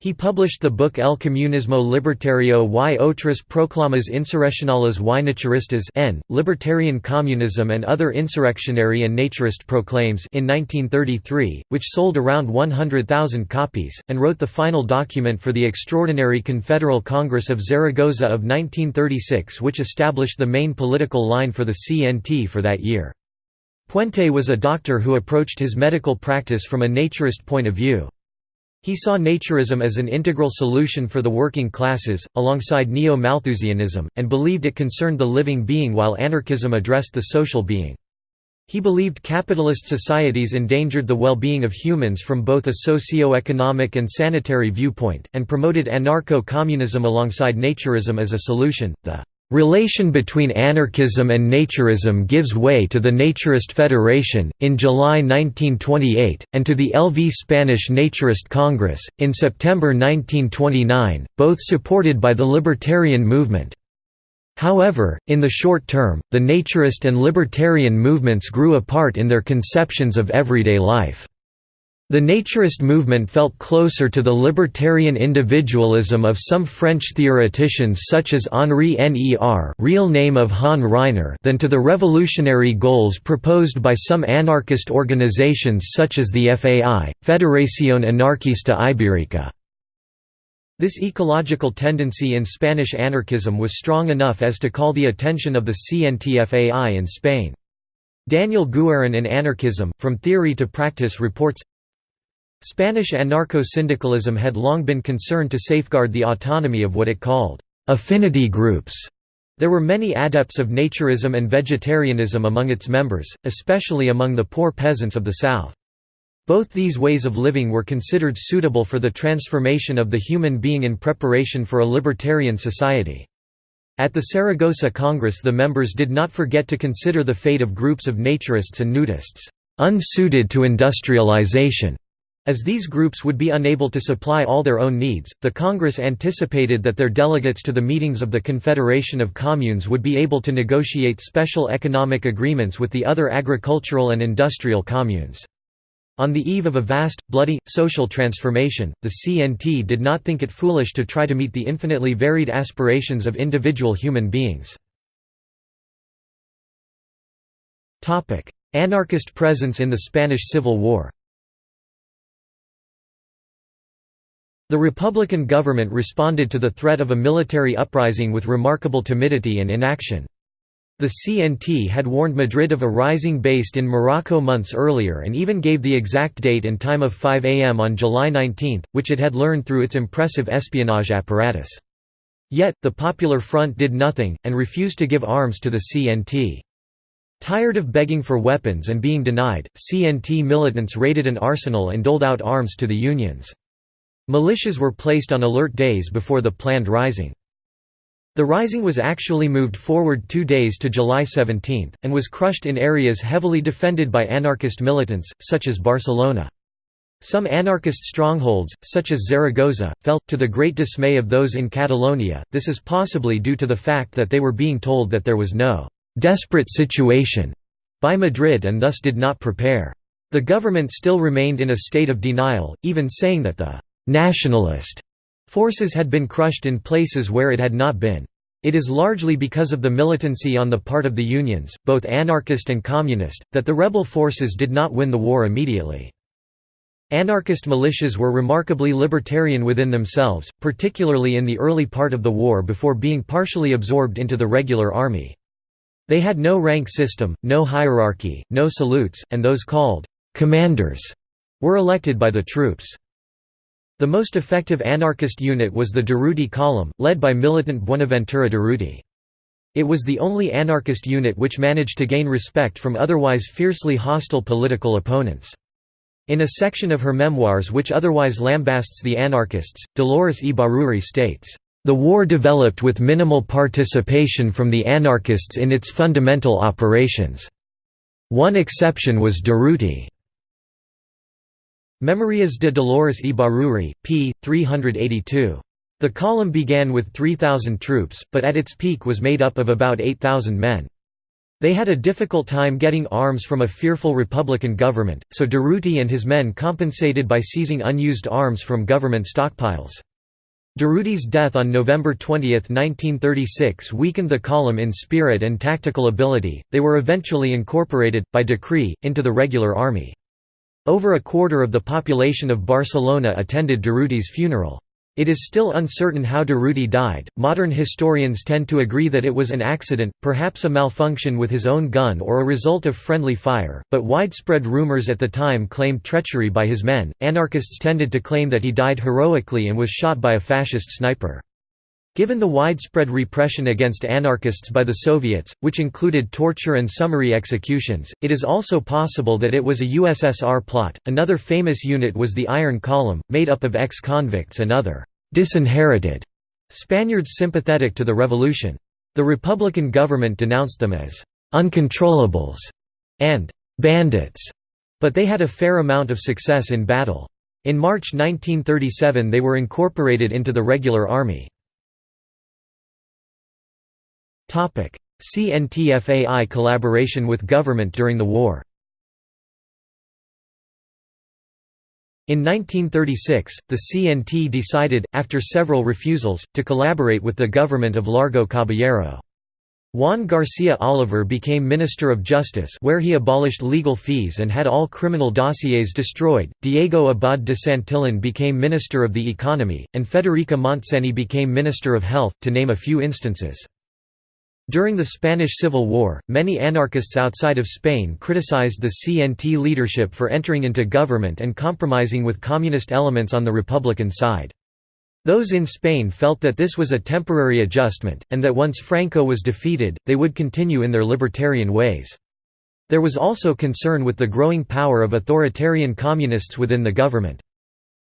He published the book El Comunismo Libertario y otras proclamas insurreccionales y naturistas N, Libertarian Communism and Other Insurrectionary and Naturist Proclaims in 1933, which sold around 100,000 copies, and wrote the final document for the Extraordinary Confederal Congress of Zaragoza of 1936 which established the main political line for the CNT for that year. Puente was a doctor who approached his medical practice from a naturist point of view. He saw naturism as an integral solution for the working classes, alongside neo-Malthusianism, and believed it concerned the living being while anarchism addressed the social being. He believed capitalist societies endangered the well-being of humans from both a socio-economic and sanitary viewpoint, and promoted anarcho-communism alongside naturism as a solution. The Relation between anarchism and naturism gives way to the Naturist Federation, in July 1928, and to the LV Spanish Naturist Congress, in September 1929, both supported by the libertarian movement. However, in the short term, the naturist and libertarian movements grew apart in their conceptions of everyday life. The naturist movement felt closer to the libertarian individualism of some French theoreticians such as Henri Ner real name of Han Ryner than to the revolutionary goals proposed by some anarchist organizations such as the FAI, Federación Anarquista Ibérica. This ecological tendency in Spanish anarchism was strong enough as to call the attention of the CNT-FAI in Spain. Daniel Guerin in Anarchism, From Theory to Practice reports, Spanish anarcho-syndicalism had long been concerned to safeguard the autonomy of what it called affinity groups. There were many adepts of naturism and vegetarianism among its members, especially among the poor peasants of the south. Both these ways of living were considered suitable for the transformation of the human being in preparation for a libertarian society. At the Saragossa Congress the members did not forget to consider the fate of groups of naturists and nudists, unsuited to industrialization, as these groups would be unable to supply all their own needs, the Congress anticipated that their delegates to the meetings of the Confederation of Communes would be able to negotiate special economic agreements with the other agricultural and industrial communes. On the eve of a vast, bloody, social transformation, the CNT did not think it foolish to try to meet the infinitely varied aspirations of individual human beings. Anarchist presence in the Spanish Civil War The Republican government responded to the threat of a military uprising with remarkable timidity and inaction. The CNT had warned Madrid of a rising based in Morocco months earlier and even gave the exact date and time of 5 am on July 19, which it had learned through its impressive espionage apparatus. Yet, the Popular Front did nothing, and refused to give arms to the CNT. Tired of begging for weapons and being denied, CNT militants raided an arsenal and doled out arms to the unions. Militias were placed on alert days before the planned rising. The rising was actually moved forward two days to July 17, and was crushed in areas heavily defended by anarchist militants, such as Barcelona. Some anarchist strongholds, such as Zaragoza, fell, to the great dismay of those in Catalonia, this is possibly due to the fact that they were being told that there was no «desperate situation» by Madrid and thus did not prepare. The government still remained in a state of denial, even saying that the nationalist forces had been crushed in places where it had not been. It is largely because of the militancy on the part of the unions, both anarchist and communist, that the rebel forces did not win the war immediately. Anarchist militias were remarkably libertarian within themselves, particularly in the early part of the war before being partially absorbed into the regular army. They had no rank system, no hierarchy, no salutes, and those called «commanders» were elected by the troops. The most effective anarchist unit was the Durruti Column, led by militant Buenaventura Durruti. It was the only anarchist unit which managed to gain respect from otherwise fiercely hostile political opponents. In a section of her memoirs which otherwise lambasts the anarchists, Dolores Ibarruri states, "...the war developed with minimal participation from the anarchists in its fundamental operations. One exception was Durruti." Memorias de Dolores Ibarruri, p. 382. The column began with 3,000 troops, but at its peak was made up of about 8,000 men. They had a difficult time getting arms from a fearful Republican government, so Durruti and his men compensated by seizing unused arms from government stockpiles. Durruti's death on November 20, 1936 weakened the column in spirit and tactical ability. They were eventually incorporated, by decree, into the regular army. Over a quarter of the population of Barcelona attended Durruti's funeral. It is still uncertain how Durruti died. Modern historians tend to agree that it was an accident, perhaps a malfunction with his own gun or a result of friendly fire, but widespread rumors at the time claimed treachery by his men. Anarchists tended to claim that he died heroically and was shot by a fascist sniper. Given the widespread repression against anarchists by the Soviets, which included torture and summary executions, it is also possible that it was a USSR plot. Another famous unit was the Iron Column, made up of ex convicts and other disinherited Spaniards sympathetic to the revolution. The Republican government denounced them as uncontrollables and bandits, but they had a fair amount of success in battle. In March 1937 they were incorporated into the regular army. CNTFAI collaboration with government during the war In 1936, the CNT decided, after several refusals, to collaborate with the government of Largo Caballero. Juan García Oliver became Minister of Justice where he abolished legal fees and had all criminal dossiers destroyed, Diego Abad de Santillan became Minister of the Economy, and Federica Montseny became Minister of Health, to name a few instances. During the Spanish Civil War, many anarchists outside of Spain criticized the CNT leadership for entering into government and compromising with communist elements on the Republican side. Those in Spain felt that this was a temporary adjustment, and that once Franco was defeated, they would continue in their libertarian ways. There was also concern with the growing power of authoritarian communists within the government.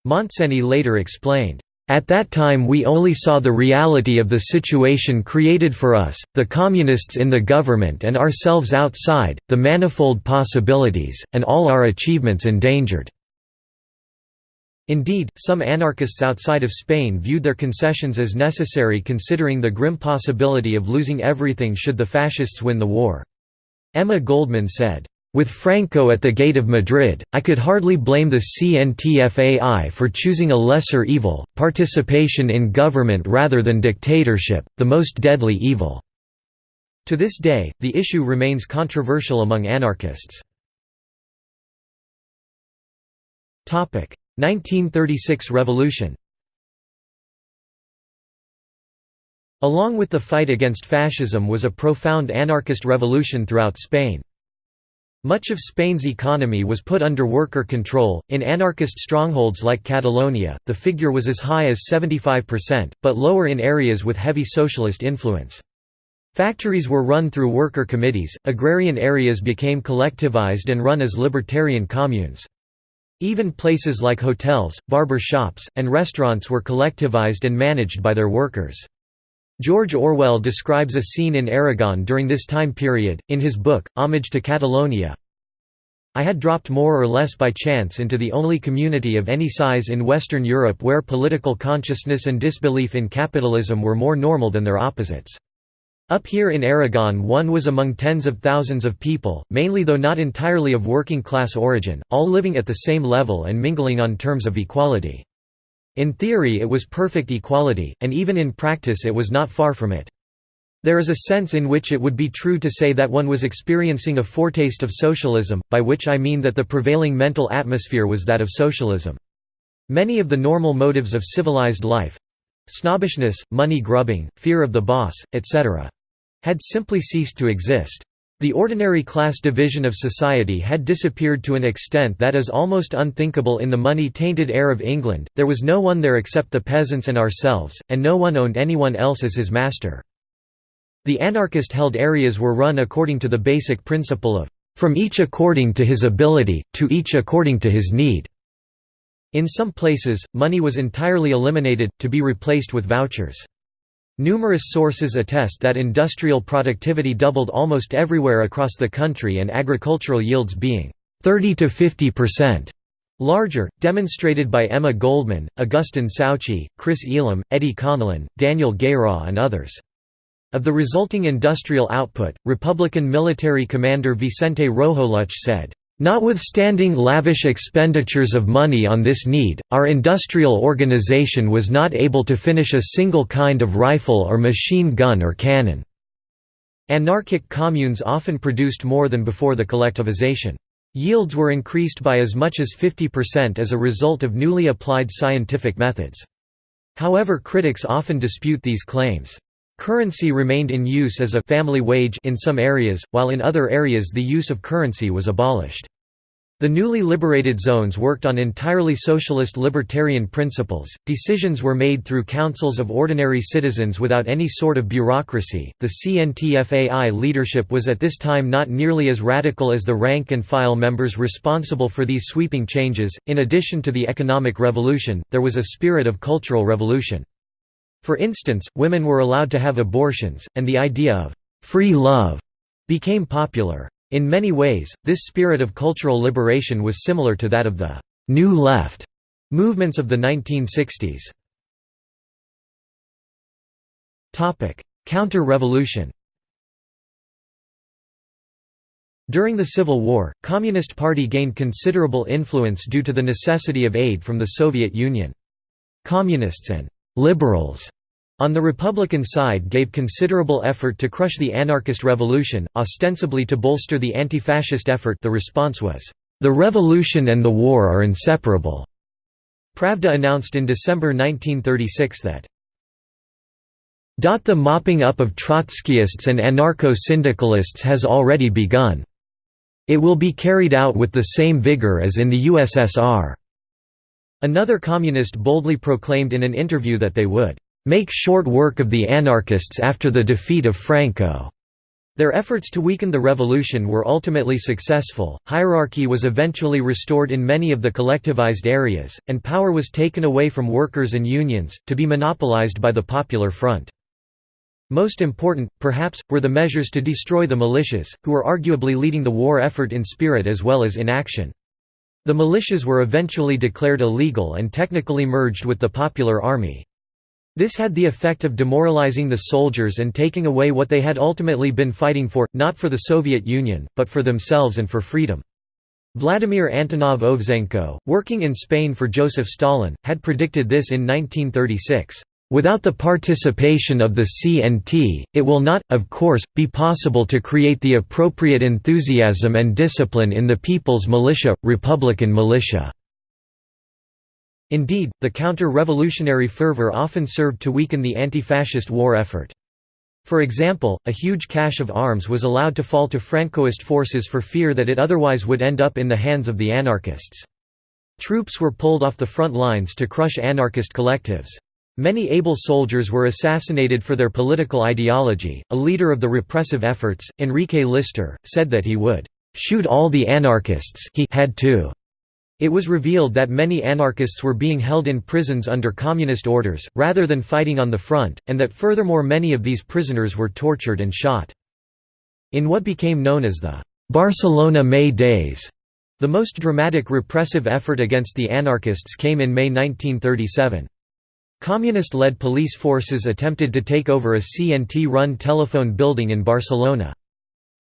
Montseny later explained, at that time we only saw the reality of the situation created for us, the communists in the government and ourselves outside, the manifold possibilities, and all our achievements endangered." Indeed, some anarchists outside of Spain viewed their concessions as necessary considering the grim possibility of losing everything should the fascists win the war. Emma Goldman said, with Franco at the gate of Madrid, I could hardly blame the CNTFAI for choosing a lesser evil, participation in government rather than dictatorship, the most deadly evil. To this day, the issue remains controversial among anarchists. 1936 revolution Along with the fight against fascism was a profound anarchist revolution throughout Spain. Much of Spain's economy was put under worker control. In anarchist strongholds like Catalonia, the figure was as high as 75%, but lower in areas with heavy socialist influence. Factories were run through worker committees, agrarian areas became collectivized and run as libertarian communes. Even places like hotels, barber shops, and restaurants were collectivized and managed by their workers. George Orwell describes a scene in Aragon during this time period, in his book, Homage to Catalonia. I had dropped more or less by chance into the only community of any size in Western Europe where political consciousness and disbelief in capitalism were more normal than their opposites. Up here in Aragon one was among tens of thousands of people, mainly though not entirely of working class origin, all living at the same level and mingling on terms of equality. In theory it was perfect equality, and even in practice it was not far from it. There is a sense in which it would be true to say that one was experiencing a foretaste of socialism, by which I mean that the prevailing mental atmosphere was that of socialism. Many of the normal motives of civilized life—snobbishness, money grubbing, fear of the boss, etc. had simply ceased to exist. The ordinary class division of society had disappeared to an extent that is almost unthinkable in the money-tainted air of England, there was no one there except the peasants and ourselves, and no one owned anyone else as his master. The anarchist-held areas were run according to the basic principle of, "...from each according to his ability, to each according to his need." In some places, money was entirely eliminated, to be replaced with vouchers. Numerous sources attest that industrial productivity doubled almost everywhere across the country and agricultural yields being 30 to 50% larger, demonstrated by Emma Goldman, Augustin Souchy, Chris Ealham, Eddie Connellan, Daniel Guérin and others. Of the resulting industrial output, Republican military commander Vicente Rojo Lluch said, Notwithstanding lavish expenditures of money on this need, our industrial organization was not able to finish a single kind of rifle or machine gun or cannon. Anarchic communes often produced more than before the collectivization. Yields were increased by as much as 50% as a result of newly applied scientific methods. However critics often dispute these claims. Currency remained in use as a family wage in some areas, while in other areas the use of currency was abolished. The newly liberated zones worked on entirely socialist libertarian principles. Decisions were made through councils of ordinary citizens without any sort of bureaucracy. The CNTFAI leadership was at this time not nearly as radical as the rank and file members responsible for these sweeping changes. In addition to the economic revolution, there was a spirit of cultural revolution. For instance, women were allowed to have abortions, and the idea of «free love» became popular. In many ways, this spirit of cultural liberation was similar to that of the «New Left» movements of the 1960s. Counter-revolution During the Civil War, Communist Party gained considerable influence due to the necessity of aid from the Soviet Union. Communists and «liberals» on the Republican side gave considerable effort to crush the anarchist revolution, ostensibly to bolster the anti-fascist effort the response was, "...the revolution and the war are inseparable." Pravda announced in December 1936 that the mopping up of Trotskyists and anarcho-syndicalists has already begun. It will be carried out with the same vigor as in the USSR." Another communist boldly proclaimed in an interview that they would "...make short work of the anarchists after the defeat of Franco." Their efforts to weaken the revolution were ultimately successful, hierarchy was eventually restored in many of the collectivized areas, and power was taken away from workers and unions, to be monopolized by the Popular Front. Most important, perhaps, were the measures to destroy the militias, who were arguably leading the war effort in spirit as well as in action. The militias were eventually declared illegal and technically merged with the Popular Army. This had the effect of demoralizing the soldiers and taking away what they had ultimately been fighting for, not for the Soviet Union, but for themselves and for freedom. Vladimir Antonov Ovseenko, working in Spain for Joseph Stalin, had predicted this in 1936. Without the participation of the CNT, it will not, of course, be possible to create the appropriate enthusiasm and discipline in the people's militia, republican militia." Indeed, the counter-revolutionary fervor often served to weaken the anti-fascist war effort. For example, a huge cache of arms was allowed to fall to Francoist forces for fear that it otherwise would end up in the hands of the anarchists. Troops were pulled off the front lines to crush anarchist collectives. Many able soldiers were assassinated for their political ideology. A leader of the repressive efforts, Enrique Lister, said that he would shoot all the anarchists he had to. It was revealed that many anarchists were being held in prisons under communist orders, rather than fighting on the front, and that furthermore many of these prisoners were tortured and shot. In what became known as the Barcelona May Days, the most dramatic repressive effort against the anarchists came in May 1937. Communist-led police forces attempted to take over a CNT-run telephone building in Barcelona.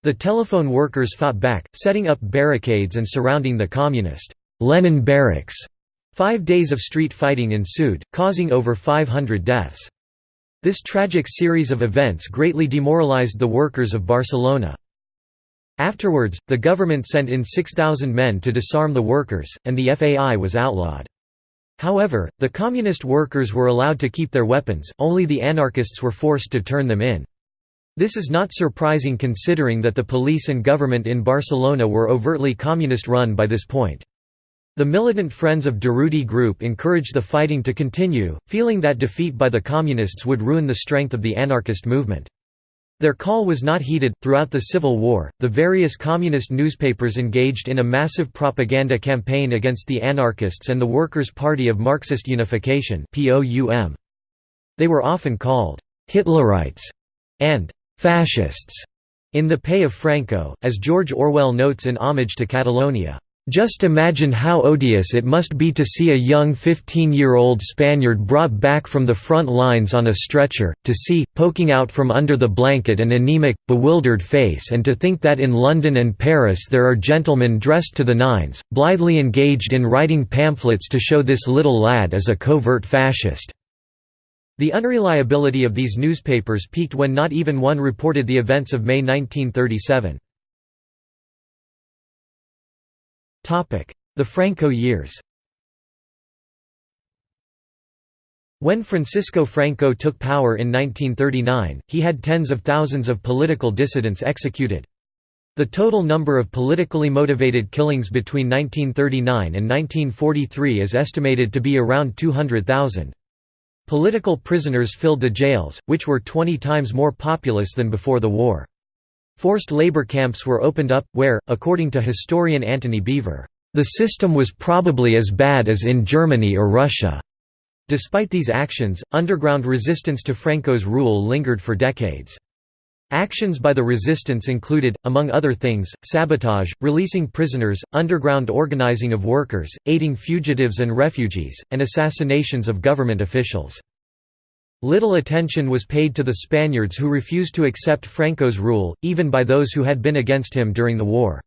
The telephone workers fought back, setting up barricades and surrounding the communist Lenin barracks. Five days of street fighting ensued, causing over 500 deaths. This tragic series of events greatly demoralized the workers of Barcelona. Afterwards, the government sent in 6,000 men to disarm the workers, and the FAI was outlawed. However, the communist workers were allowed to keep their weapons, only the anarchists were forced to turn them in. This is not surprising considering that the police and government in Barcelona were overtly communist-run by this point. The militant Friends of Durruti group encouraged the fighting to continue, feeling that defeat by the communists would ruin the strength of the anarchist movement. Their call was not heeded. Throughout the Civil War, the various communist newspapers engaged in a massive propaganda campaign against the anarchists and the Workers' Party of Marxist Unification. They were often called Hitlerites and fascists in the pay of Franco, as George Orwell notes in Homage to Catalonia. Just imagine how odious it must be to see a young 15-year-old Spaniard brought back from the front lines on a stretcher, to see, poking out from under the blanket an anemic, bewildered face and to think that in London and Paris there are gentlemen dressed to the nines, blithely engaged in writing pamphlets to show this little lad as a covert fascist. The unreliability of these newspapers peaked when not even one reported the events of May 1937. The Franco years When Francisco Franco took power in 1939, he had tens of thousands of political dissidents executed. The total number of politically motivated killings between 1939 and 1943 is estimated to be around 200,000. Political prisoners filled the jails, which were 20 times more populous than before the war. Forced labor camps were opened up, where, according to historian Antony Beevor, "...the system was probably as bad as in Germany or Russia." Despite these actions, underground resistance to Franco's rule lingered for decades. Actions by the resistance included, among other things, sabotage, releasing prisoners, underground organizing of workers, aiding fugitives and refugees, and assassinations of government officials. Little attention was paid to the Spaniards who refused to accept Franco's rule, even by those who had been against him during the war.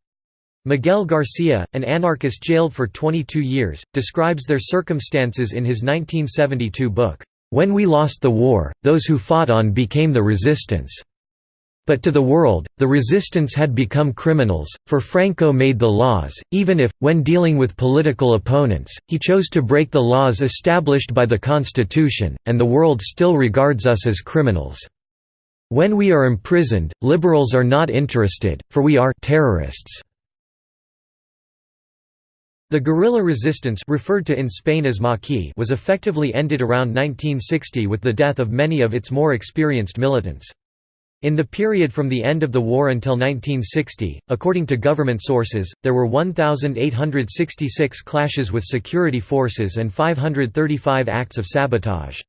Miguel Garcia, an anarchist jailed for 22 years, describes their circumstances in his 1972 book, "'When We Lost the War, Those Who Fought On Became the Resistance' But to the world, the resistance had become criminals, for Franco made the laws, even if, when dealing with political opponents, he chose to break the laws established by the Constitution, and the world still regards us as criminals. When we are imprisoned, liberals are not interested, for we are terrorists. The guerrilla resistance referred to in Spain as maquis was effectively ended around 1960 with the death of many of its more experienced militants. In the period from the end of the war until 1960, according to government sources, there were 1,866 clashes with security forces and 535 acts of sabotage.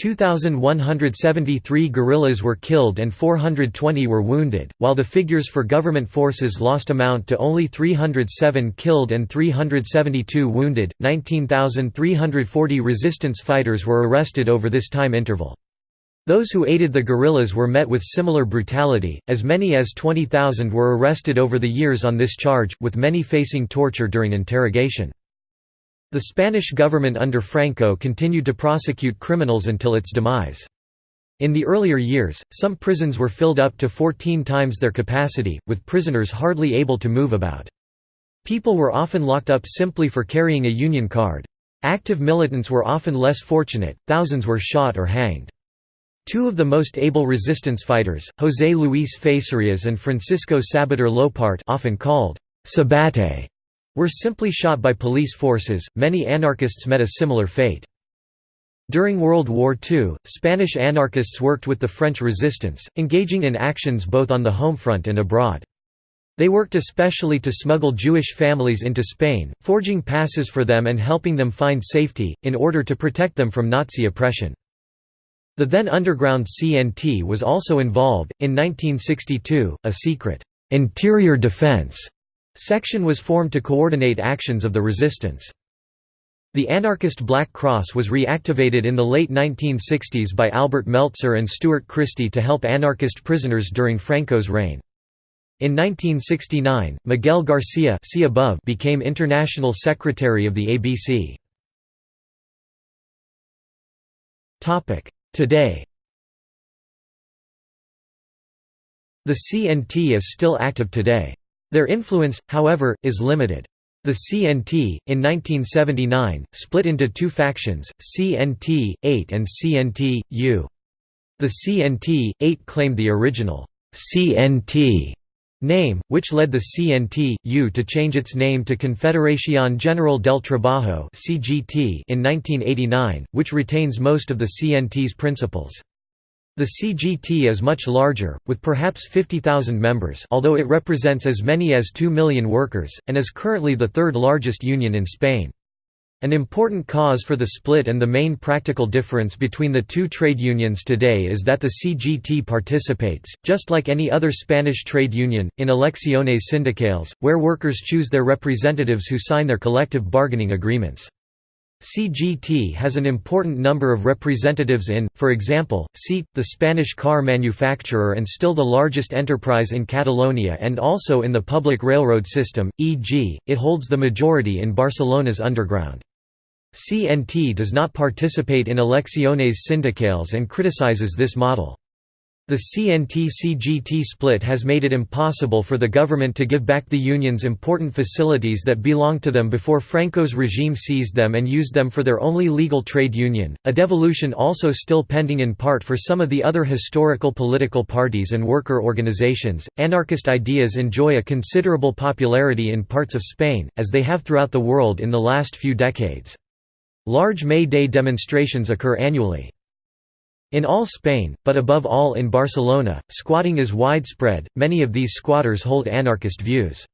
2,173 guerrillas were killed and 420 were wounded, while the figures for government forces lost amount to only 307 killed and 372 wounded. 19,340 resistance fighters were arrested over this time interval. Those who aided the guerrillas were met with similar brutality, as many as 20,000 were arrested over the years on this charge, with many facing torture during interrogation. The Spanish government under Franco continued to prosecute criminals until its demise. In the earlier years, some prisons were filled up to 14 times their capacity, with prisoners hardly able to move about. People were often locked up simply for carrying a union card. Active militants were often less fortunate, thousands were shot or hanged. Two of the most able resistance fighters, José Luis Facerías and Francisco Sabater Llopart often called Sabate, were simply shot by police forces. Many anarchists met a similar fate. During World War II, Spanish anarchists worked with the French resistance, engaging in actions both on the home front and abroad. They worked especially to smuggle Jewish families into Spain, forging passes for them and helping them find safety, in order to protect them from Nazi oppression. The then underground CNT was also involved. In 1962, a secret interior defense section was formed to coordinate actions of the resistance. The anarchist Black Cross was reactivated in the late 1960s by Albert Meltzer and Stuart Christie to help anarchist prisoners during Franco's reign. In 1969, Miguel Garcia see above became International Secretary of the ABC. Today The CNT is still active today. Their influence, however, is limited. The CNT, in 1979, split into two factions, CNT-8 and CNT-U. The CNT-8 claimed the original CNT name, which led the CNT-U to change its name to Confederación General del Trabajo in 1989, which retains most of the CNT's principles. The CGT is much larger, with perhaps 50,000 members although it represents as many as 2 million workers, and is currently the third largest union in Spain. An important cause for the split and the main practical difference between the two trade unions today is that the CGT participates, just like any other Spanish trade union, in elecciones sindicales, where workers choose their representatives who sign their collective bargaining agreements. CGT has an important number of representatives in, for example, SEAT, the Spanish car manufacturer and still the largest enterprise in Catalonia and also in the public railroad system, e.g., it holds the majority in Barcelona's underground. CNT does not participate in elecciones sindicales and criticizes this model. The CNT-CGT split has made it impossible for the government to give back the unions important facilities that belonged to them before Franco's regime seized them and used them for their only legal trade union, a devolution also still pending in part for some of the other historical political parties and worker organizations. Anarchist ideas enjoy a considerable popularity in parts of Spain, as they have throughout the world in the last few decades. Large May Day demonstrations occur annually. In all Spain, but above all in Barcelona, squatting is widespread, many of these squatters hold anarchist views.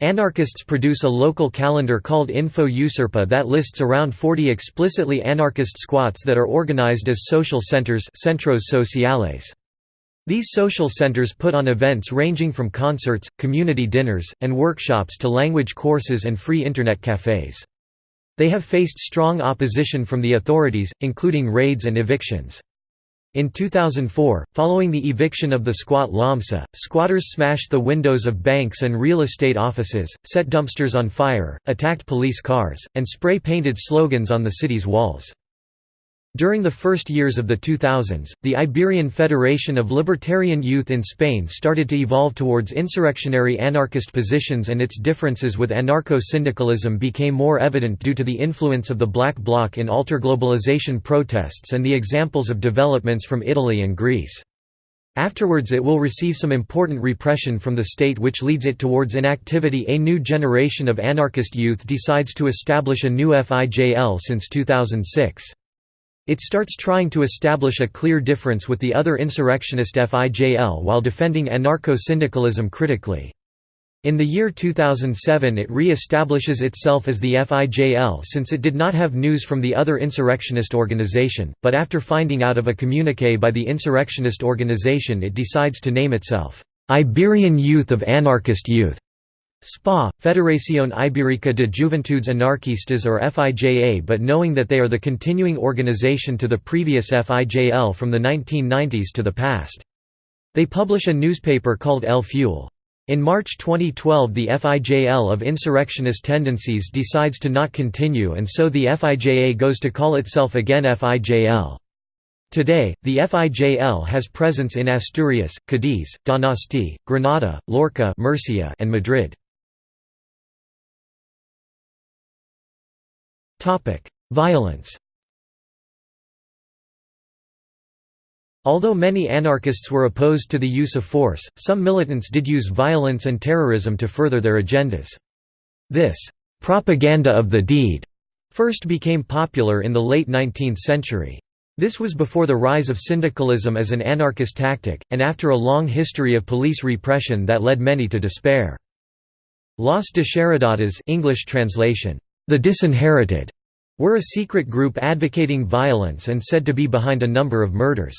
Anarchists produce a local calendar called Info Usurpa that lists around 40 explicitly anarchist squats that are organized as social centers centros sociales. These social centers put on events ranging from concerts, community dinners, and workshops to language courses and free internet cafes. They have faced strong opposition from the authorities, including raids and evictions. In 2004, following the eviction of the squat LAMSA, squatters smashed the windows of banks and real estate offices, set dumpsters on fire, attacked police cars, and spray-painted slogans on the city's walls. During the first years of the 2000s, the Iberian Federation of Libertarian Youth in Spain started to evolve towards insurrectionary anarchist positions and its differences with anarcho-syndicalism became more evident due to the influence of the Black Bloc in alterglobalization protests and the examples of developments from Italy and Greece. Afterwards it will receive some important repression from the state which leads it towards inactivity A new generation of anarchist youth decides to establish a new FIJL since 2006. It starts trying to establish a clear difference with the other insurrectionist FIJL while defending anarcho-syndicalism critically. In the year 2007 it re-establishes itself as the FIJL since it did not have news from the other insurrectionist organization, but after finding out of a communique by the insurrectionist organization it decides to name itself, "'Iberian Youth of Anarchist Youth' SPA, Federación Ibérica de Juventudes Anarquistas or FIJA but knowing that they are the continuing organization to the previous FIJL from the 1990s to the past. They publish a newspaper called El Fuel. In March 2012 the FIJL of insurrectionist tendencies decides to not continue and so the FIJA goes to call itself again FIJL. Today, the FIJL has presence in Asturias, Cadiz, Donosti, Granada, Lorca Murcia, and Madrid. Violence Although many anarchists were opposed to the use of force, some militants did use violence and terrorism to further their agendas. This «propaganda of the deed» first became popular in the late 19th century. This was before the rise of syndicalism as an anarchist tactic, and after a long history of police repression that led many to despair. Los Desheredados English translation, the Disinherited were a secret group advocating violence and said to be behind a number of murders.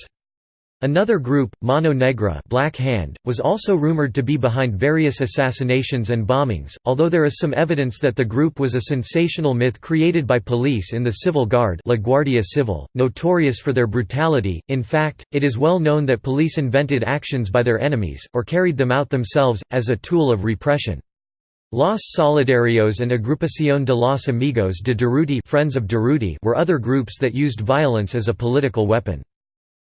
Another group, Mano Negra Black Hand, was also rumored to be behind various assassinations and bombings, although there is some evidence that the group was a sensational myth created by police in the Civil Guard La Guardia Civil, notorious for their brutality. In fact, it is well known that police invented actions by their enemies, or carried them out themselves, as a tool of repression. Los Solidarios and Agrupación de los Amigos de Durruti Friends of Durruti were other groups that used violence as a political weapon.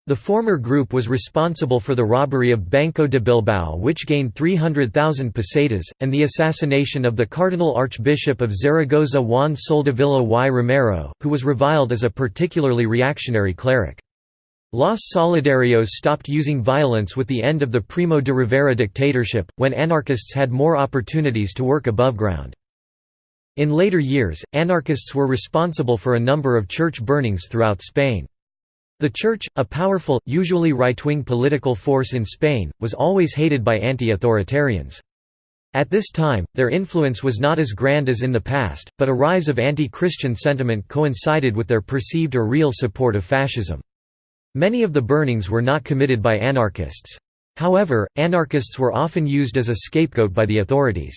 The former group was responsible for the robbery of Banco de Bilbao which gained 300,000 pesetas, and the assassination of the Cardinal Archbishop of Zaragoza Juan Soldevilla y Romero, who was reviled as a particularly reactionary cleric. Los Solidarios stopped using violence with the end of the Primo de Rivera dictatorship, when anarchists had more opportunities to work above ground. In later years, anarchists were responsible for a number of church burnings throughout Spain. The Church, a powerful, usually right-wing political force in Spain, was always hated by anti-authoritarians. At this time, their influence was not as grand as in the past, but a rise of anti-Christian sentiment coincided with their perceived or real support of fascism. Many of the burnings were not committed by anarchists. However, anarchists were often used as a scapegoat by the authorities.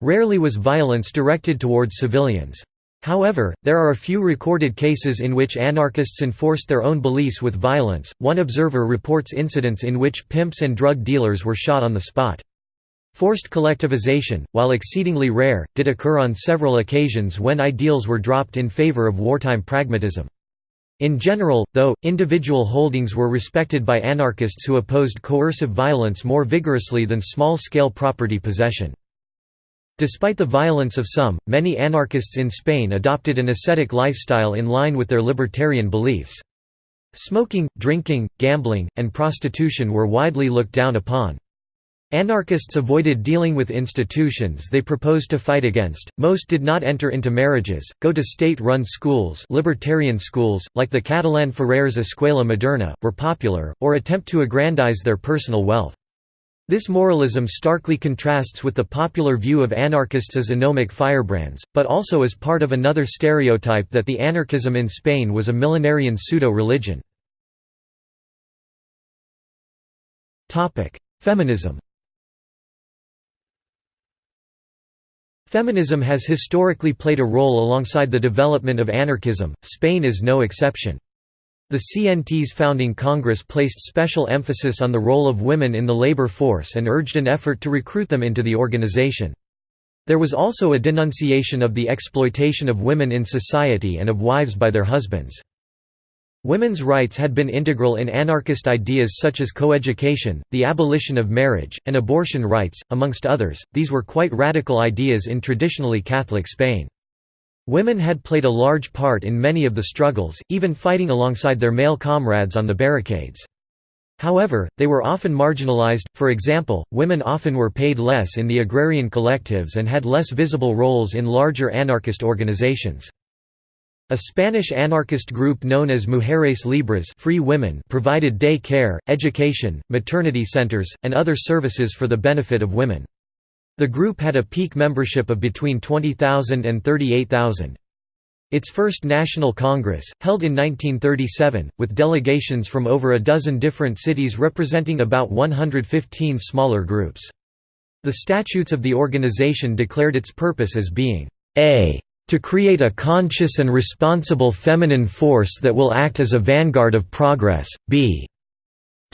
Rarely was violence directed towards civilians. However, there are a few recorded cases in which anarchists enforced their own beliefs with violence. One observer reports incidents in which pimps and drug dealers were shot on the spot. Forced collectivization, while exceedingly rare, did occur on several occasions when ideals were dropped in favor of wartime pragmatism. In general, though, individual holdings were respected by anarchists who opposed coercive violence more vigorously than small-scale property possession. Despite the violence of some, many anarchists in Spain adopted an ascetic lifestyle in line with their libertarian beliefs. Smoking, drinking, gambling, and prostitution were widely looked down upon. Anarchists avoided dealing with institutions they proposed to fight against, most did not enter into marriages, go to state-run schools libertarian schools, like the Catalan Ferrers Escuela Moderna, were popular, or attempt to aggrandize their personal wealth. This moralism starkly contrasts with the popular view of anarchists as anomic firebrands, but also as part of another stereotype that the anarchism in Spain was a millenarian pseudo-religion. Feminism Feminism has historically played a role alongside the development of anarchism, Spain is no exception. The CNT's founding Congress placed special emphasis on the role of women in the labor force and urged an effort to recruit them into the organization. There was also a denunciation of the exploitation of women in society and of wives by their husbands. Women's rights had been integral in anarchist ideas such as coeducation, the abolition of marriage, and abortion rights, amongst others. These were quite radical ideas in traditionally Catholic Spain. Women had played a large part in many of the struggles, even fighting alongside their male comrades on the barricades. However, they were often marginalized, for example, women often were paid less in the agrarian collectives and had less visible roles in larger anarchist organizations. A Spanish anarchist group known as Mujeres Libres free women provided day care, education, maternity centers, and other services for the benefit of women. The group had a peak membership of between 20,000 and 38,000. Its first national congress, held in 1937, with delegations from over a dozen different cities representing about 115 smaller groups. The statutes of the organization declared its purpose as being a to create a conscious and responsible feminine force that will act as a vanguard of progress, b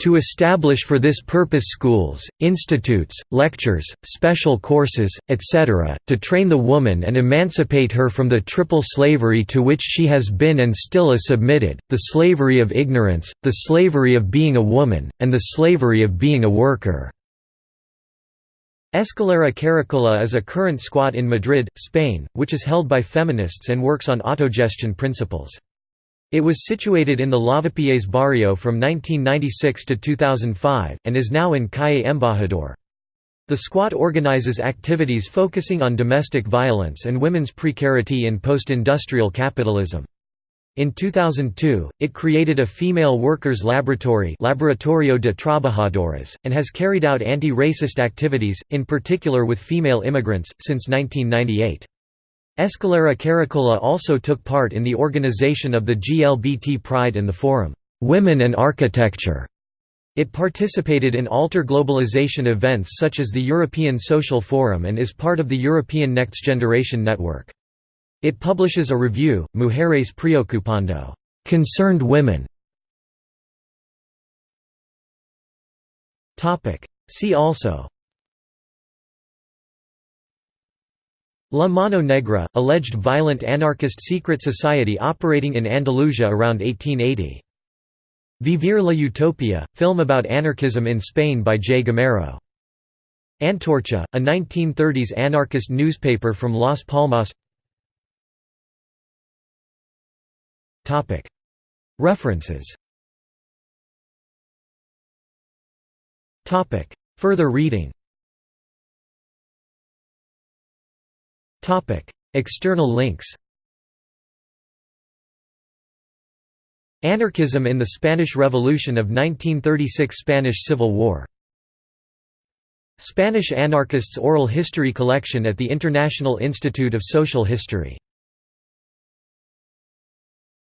to establish for this purpose schools, institutes, lectures, special courses, etc., to train the woman and emancipate her from the triple slavery to which she has been and still is submitted, the slavery of ignorance, the slavery of being a woman, and the slavery of being a worker." Escalera Karakola is a current squat in Madrid, Spain, which is held by feminists and works on autogestion principles. It was situated in the Lavapiés barrio from 1996 to 2005, and is now in Calle Embajador. The squat organizes activities focusing on domestic violence and women's precarity in post-industrial capitalism. In 2002, it created a female workers' laboratory Laboratorio de Trabajadoras, and has carried out anti-racist activities, in particular with female immigrants, since 1998. Escalera Karakola also took part in the organization of the GLBT Pride and the forum, "'Women and Architecture". It participated in alter globalization events such as the European Social Forum and is part of the European Next Generation Network. It publishes a review, Mujeres Preokupando concerned women". See also La Mano Negra, alleged violent anarchist secret society operating in Andalusia around 1880. Vivir la Utopia, film about anarchism in Spain by J. Gamero. Antorcha, a 1930s anarchist newspaper from Las Palmas References. Further reading. External links. Anarchism in the Spanish Revolution of 1936 Spanish Civil War. Spanish Anarchists Oral History Collection at the International Institute of Social History